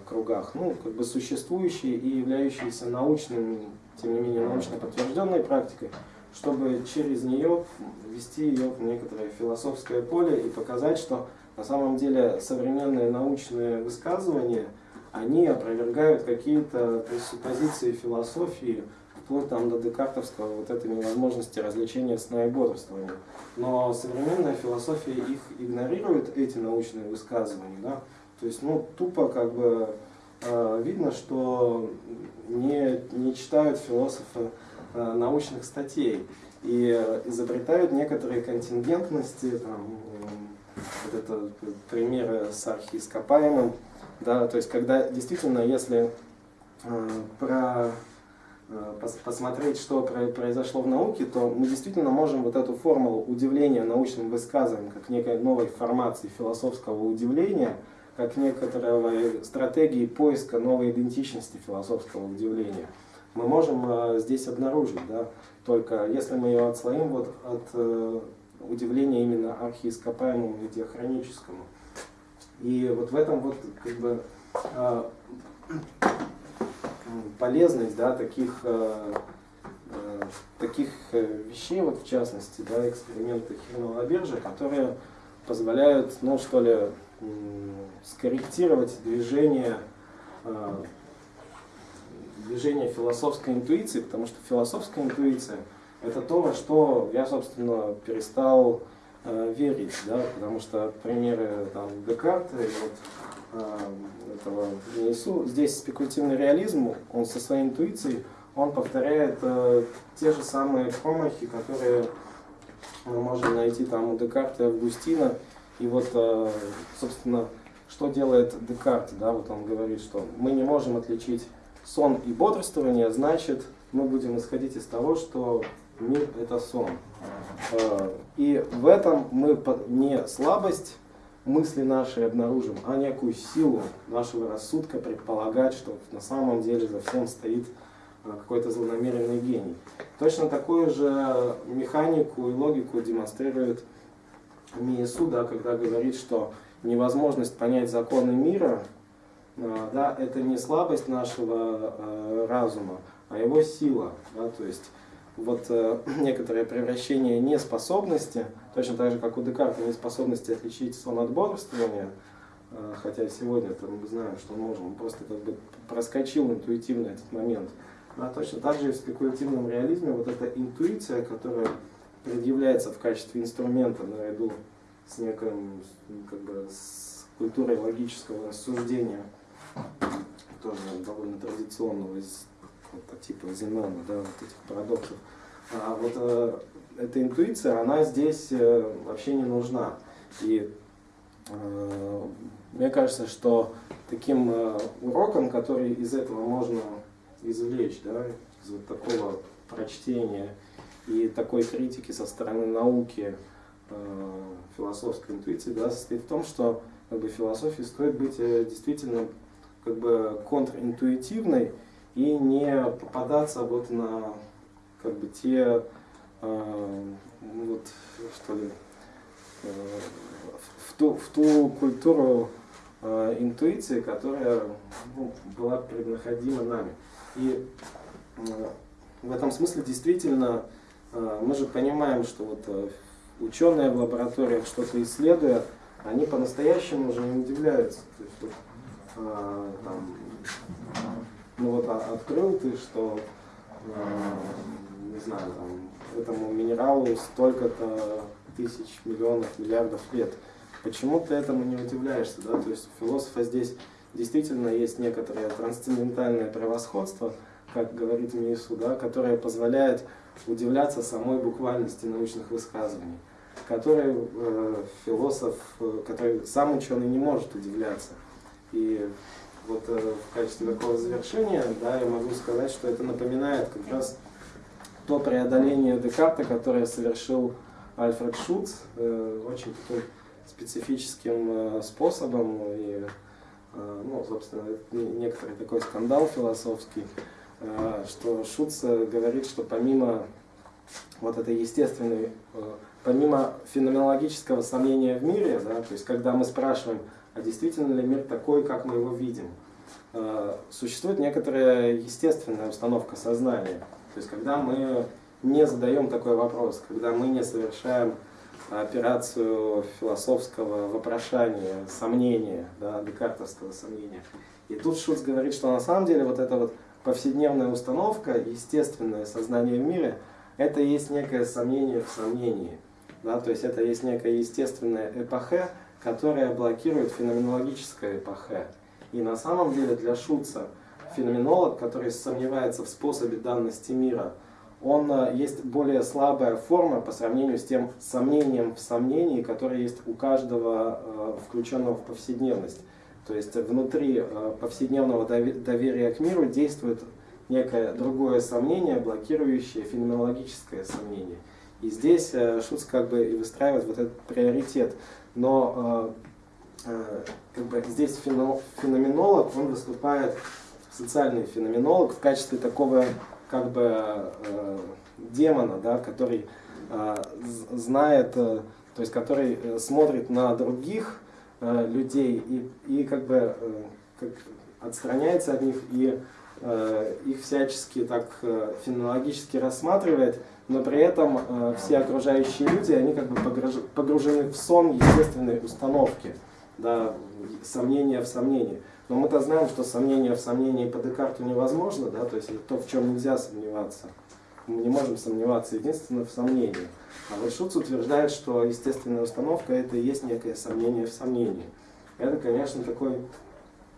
A: кругах, ну, как бы существующей и являющейся научным тем не менее научно подтвержденной практикой, чтобы через нее ввести ее в некоторое философское поле и показать, что на самом деле современные научные высказывания, они опровергают какие-то пресуппозиции философии, вплоть там до декартовского вот этой невозможности развлечения сна и бодрствования. Но современная философия их игнорирует, эти научные высказывания, да, то есть, ну, тупо как бы э, видно, что не, не читают философы э, научных статей и изобретают некоторые контингентности, там, вот это примеры с архиископаемым, да, то есть когда действительно, если э, про э, посмотреть, что произошло в науке, то мы действительно можем вот эту формулу удивления научным высказыванием, как некой новой формации философского удивления, как некоторой стратегии поиска новой идентичности философского удивления. Мы можем э, здесь обнаружить, да, только если мы ее отслоим вот от удивления именно архиископаемому и диахроническому. И вот в этом вот как бы э, полезность да, таких, э, э, таких э, вещей, вот в частности, да, эксперименты Хирнова Биржа, которые позволяют, ну что ли, скорректировать движение, движение философской интуиции, потому что философская интуиция это то, во что я, собственно, перестал э, верить, да, потому что примеры там, Декарта и вот, э, этого несу. Здесь спекулятивный реализм, он со своей интуицией, он повторяет э, те же самые промахи, которые мы можем найти там у Декарта и Августина, и вот, э, собственно, что делает Декарт? Да, вот он говорит, что мы не можем отличить сон и бодрствование, значит, мы будем исходить из того, что мир – это сон. Э, и в этом мы не слабость мысли наши обнаружим, а некую силу нашего рассудка предполагать, что на самом деле за всем стоит а, какой-то злонамеренный гений. Точно такую же механику и логику демонстрирует Миесу, да, когда говорит, что невозможность понять законы мира, а, да, это не слабость нашего э, разума, а его сила. Да, то есть вот э, некоторое превращение неспособности, точно так же, как у Декарта неспособности отличить сон от бодрствования, э, хотя сегодня -то мы знаем, что он может, он просто как бы проскочил интуитивно этот момент. А точно так же и в спекулятивном реализме вот эта интуиция, которая предъявляется в качестве инструмента наряду с неким, как бы, культурой логического рассуждения, тоже довольно традиционного из вот, по типу Зенона, да, вот этих парадоксов. А вот э, эта интуиция, она здесь э, вообще не нужна. И э, мне кажется, что таким э, уроком, который из этого можно извлечь, да, из вот такого прочтения и такой критики со стороны науки э, философской интуиции, да, состоит в том, что как бы, философии стоит быть э, действительно как бы контринтуитивной и не попадаться вот на как бы те э, вот что ли э, в ту в ту культуру э, интуиции, которая ну, была преднаходима нами. И э, в этом смысле действительно э, мы же понимаем, что вот э, ученые в лабораториях что-то исследуя, они по-настоящему уже не удивляются. То есть, вот, там, ну вот а, открыл ты, что, не знаю, там, этому минералу столько-то тысяч, миллионов, миллиардов лет. Почему ты этому не удивляешься? Да? То есть у философа здесь действительно есть некоторое трансцендентальное превосходство, как говорит Миису, да, которое позволяет удивляться самой буквальности научных высказываний, который э, философ, э, который сам ученый не может удивляться. И вот э, в качестве такого завершения, да, я могу сказать, что это напоминает как раз то преодоление Декарта, которое совершил Альфред Шуц, э, очень таким специфическим э, способом. И ну, собственно, некоторый такой скандал философский, что Шуц говорит, что помимо вот этой естественной, помимо феноменологического сомнения в мире, да, то есть когда мы спрашиваем, а действительно ли мир такой, как мы его видим, существует некоторая естественная установка сознания. То есть когда мы не задаем такой вопрос, когда мы не совершаем операцию философского вопрошания, сомнения, да, декартовского сомнения. И тут Шуц говорит, что на самом деле вот эта вот повседневная установка, естественное сознание в мире, это есть некое сомнение в сомнении. Да, то есть это есть некая естественная эпохе, которая блокирует феноменологическое эпохе. И на самом деле для Шуца феноменолог, который сомневается в способе данности мира, он э, есть более слабая форма по сравнению с тем сомнением в сомнении, которое есть у каждого э, включенного в повседневность. То есть внутри э, повседневного доверия к миру действует некое другое сомнение, блокирующее феноменологическое сомнение. И здесь Шуц как бы и выстраивает вот этот приоритет. Но как бы здесь феноменолог, он выступает, социальный феноменолог, в качестве такого как бы э, демона, да, который э, знает, э, то есть который э, смотрит на других э, людей и, и как бы э, как отстраняется от них и э, их всячески так э, фенологически рассматривает, но при этом э, все окружающие люди, они как бы погружены в сон естественной установки, да, сомнения в сомнении. Но мы-то знаем, что сомнение в сомнении по Декарту невозможно, да, то есть то, в чем нельзя сомневаться. Мы не можем сомневаться единственно в сомнении. А вот Шуц утверждает, что естественная установка это и есть некое сомнение в сомнении. Это, конечно, такой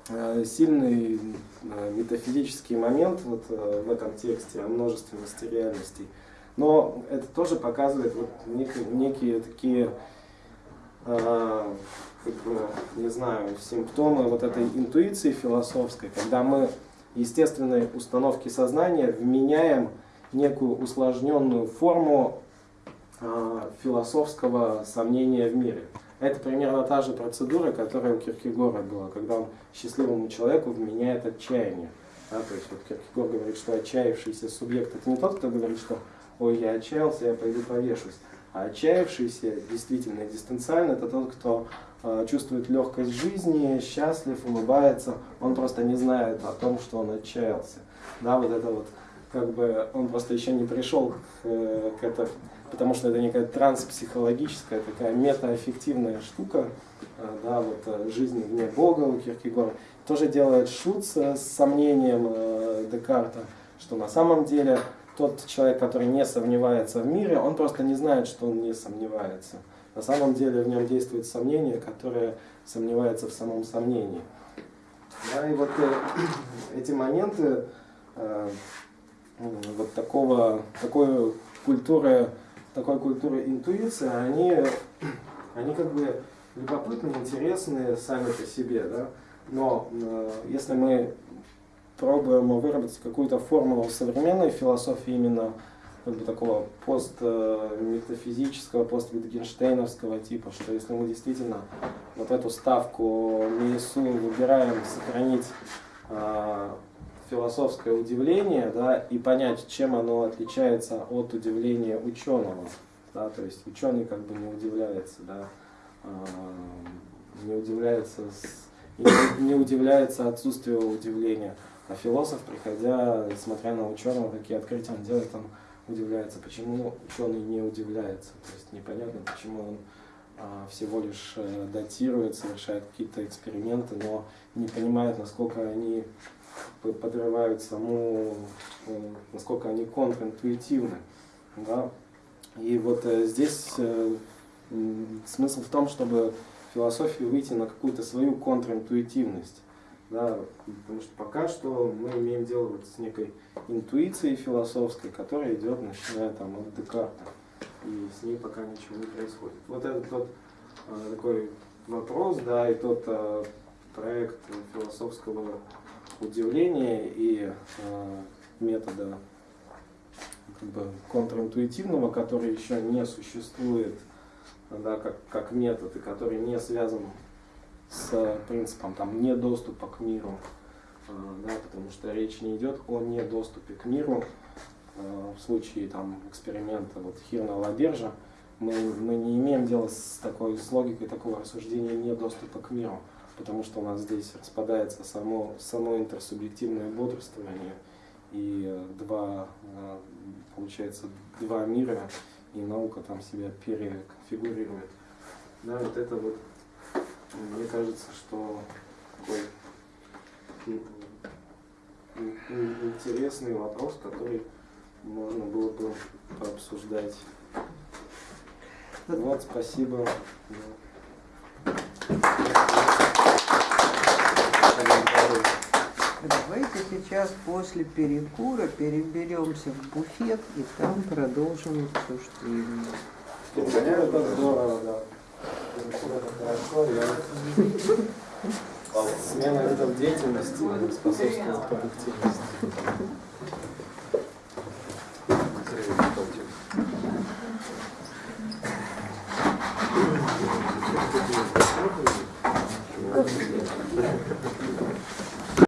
A: э, сильный э, метафизический момент вот, э, в этом тексте о множественности реальностей. Но это тоже показывает вот некие, некие такие как бы, не знаю, симптомы вот этой интуиции философской, когда мы естественные установки сознания вменяем некую усложненную форму э, философского сомнения в мире. это примерно та же процедура, которая у Киркегора была, когда он счастливому человеку вменяет отчаяние. Да, то есть вот Киркегор говорит, что отчаявшийся субъект это не тот, кто говорит, что ой, я отчаялся, я пойду повешусь. А отчаявшийся, действительно экзистенциально, это тот, кто э, чувствует легкость жизни, счастлив, улыбается, он просто не знает о том, что он отчаялся. Да, вот это вот, как бы, он просто еще не пришел к, э, к этому, потому что это некая транспсихологическая, такая метааффективная штука, э, да, вот э, жизни вне Бога у Киркегора. Тоже делает шут с сомнением э, Декарта, что на самом деле тот человек, который не сомневается в мире, он просто не знает, что он не сомневается. На самом деле в нем действует сомнение, которое сомневается в самом сомнении. Да, и вот э, эти моменты э, вот такого, такой культуры, такой культуры интуиции, они, они как бы любопытны, интересны сами по себе, да? но э, если мы пробуем выработать какую-то формулу современной философии именно как бы такого постметафизического, пост-Витгенштейновского типа, что если мы действительно вот эту ставку МИСУ выбираем сохранить э, философское удивление, да, и понять, чем оно отличается от удивления ученого, да, то есть ученый как бы не удивляется, да, э, не удивляется, с, не, не удивляется отсутствию удивления. А философ, приходя, смотря на ученого, какие открытия он делает, он удивляется, почему ученый не удивляется. То есть непонятно, почему он а, всего лишь а, датирует, совершает какие-то эксперименты, но не понимает, насколько они подрывают саму, э, насколько они контринтуитивны. Да? И вот э, здесь э, смысл в том, чтобы философию выйти на какую-то свою контринтуитивность. Да, потому что пока что мы имеем дело вот с некой интуицией философской, которая идет, начиная там от Декарта. И с ней пока ничего не происходит. Вот это тот э, такой вопрос, да, и тот э, проект философского удивления и э, метода как бы контринтуитивного, который еще не существует да, как, как метод, и который не связан с принципом там, недоступа к миру, э, да, потому что речь не идет о недоступе к миру. Э, в случае там, эксперимента вот, Хирна Лабержа мы, мы не имеем дела с такой с логикой такого рассуждения недоступа к миру, потому что у нас здесь распадается само, само интерсубъективное бодрствование и два, э, получается, два мира, и наука там себя переконфигурирует. Да, вот это вот мне кажется, что такой интересный вопрос, который можно было бы пообсуждать. Вот, спасибо.
B: Давайте сейчас после перекура переберемся в буфет и там продолжим обсуждение.
A: Это здорово, да. Смена видов деятельности способствует продуктивности.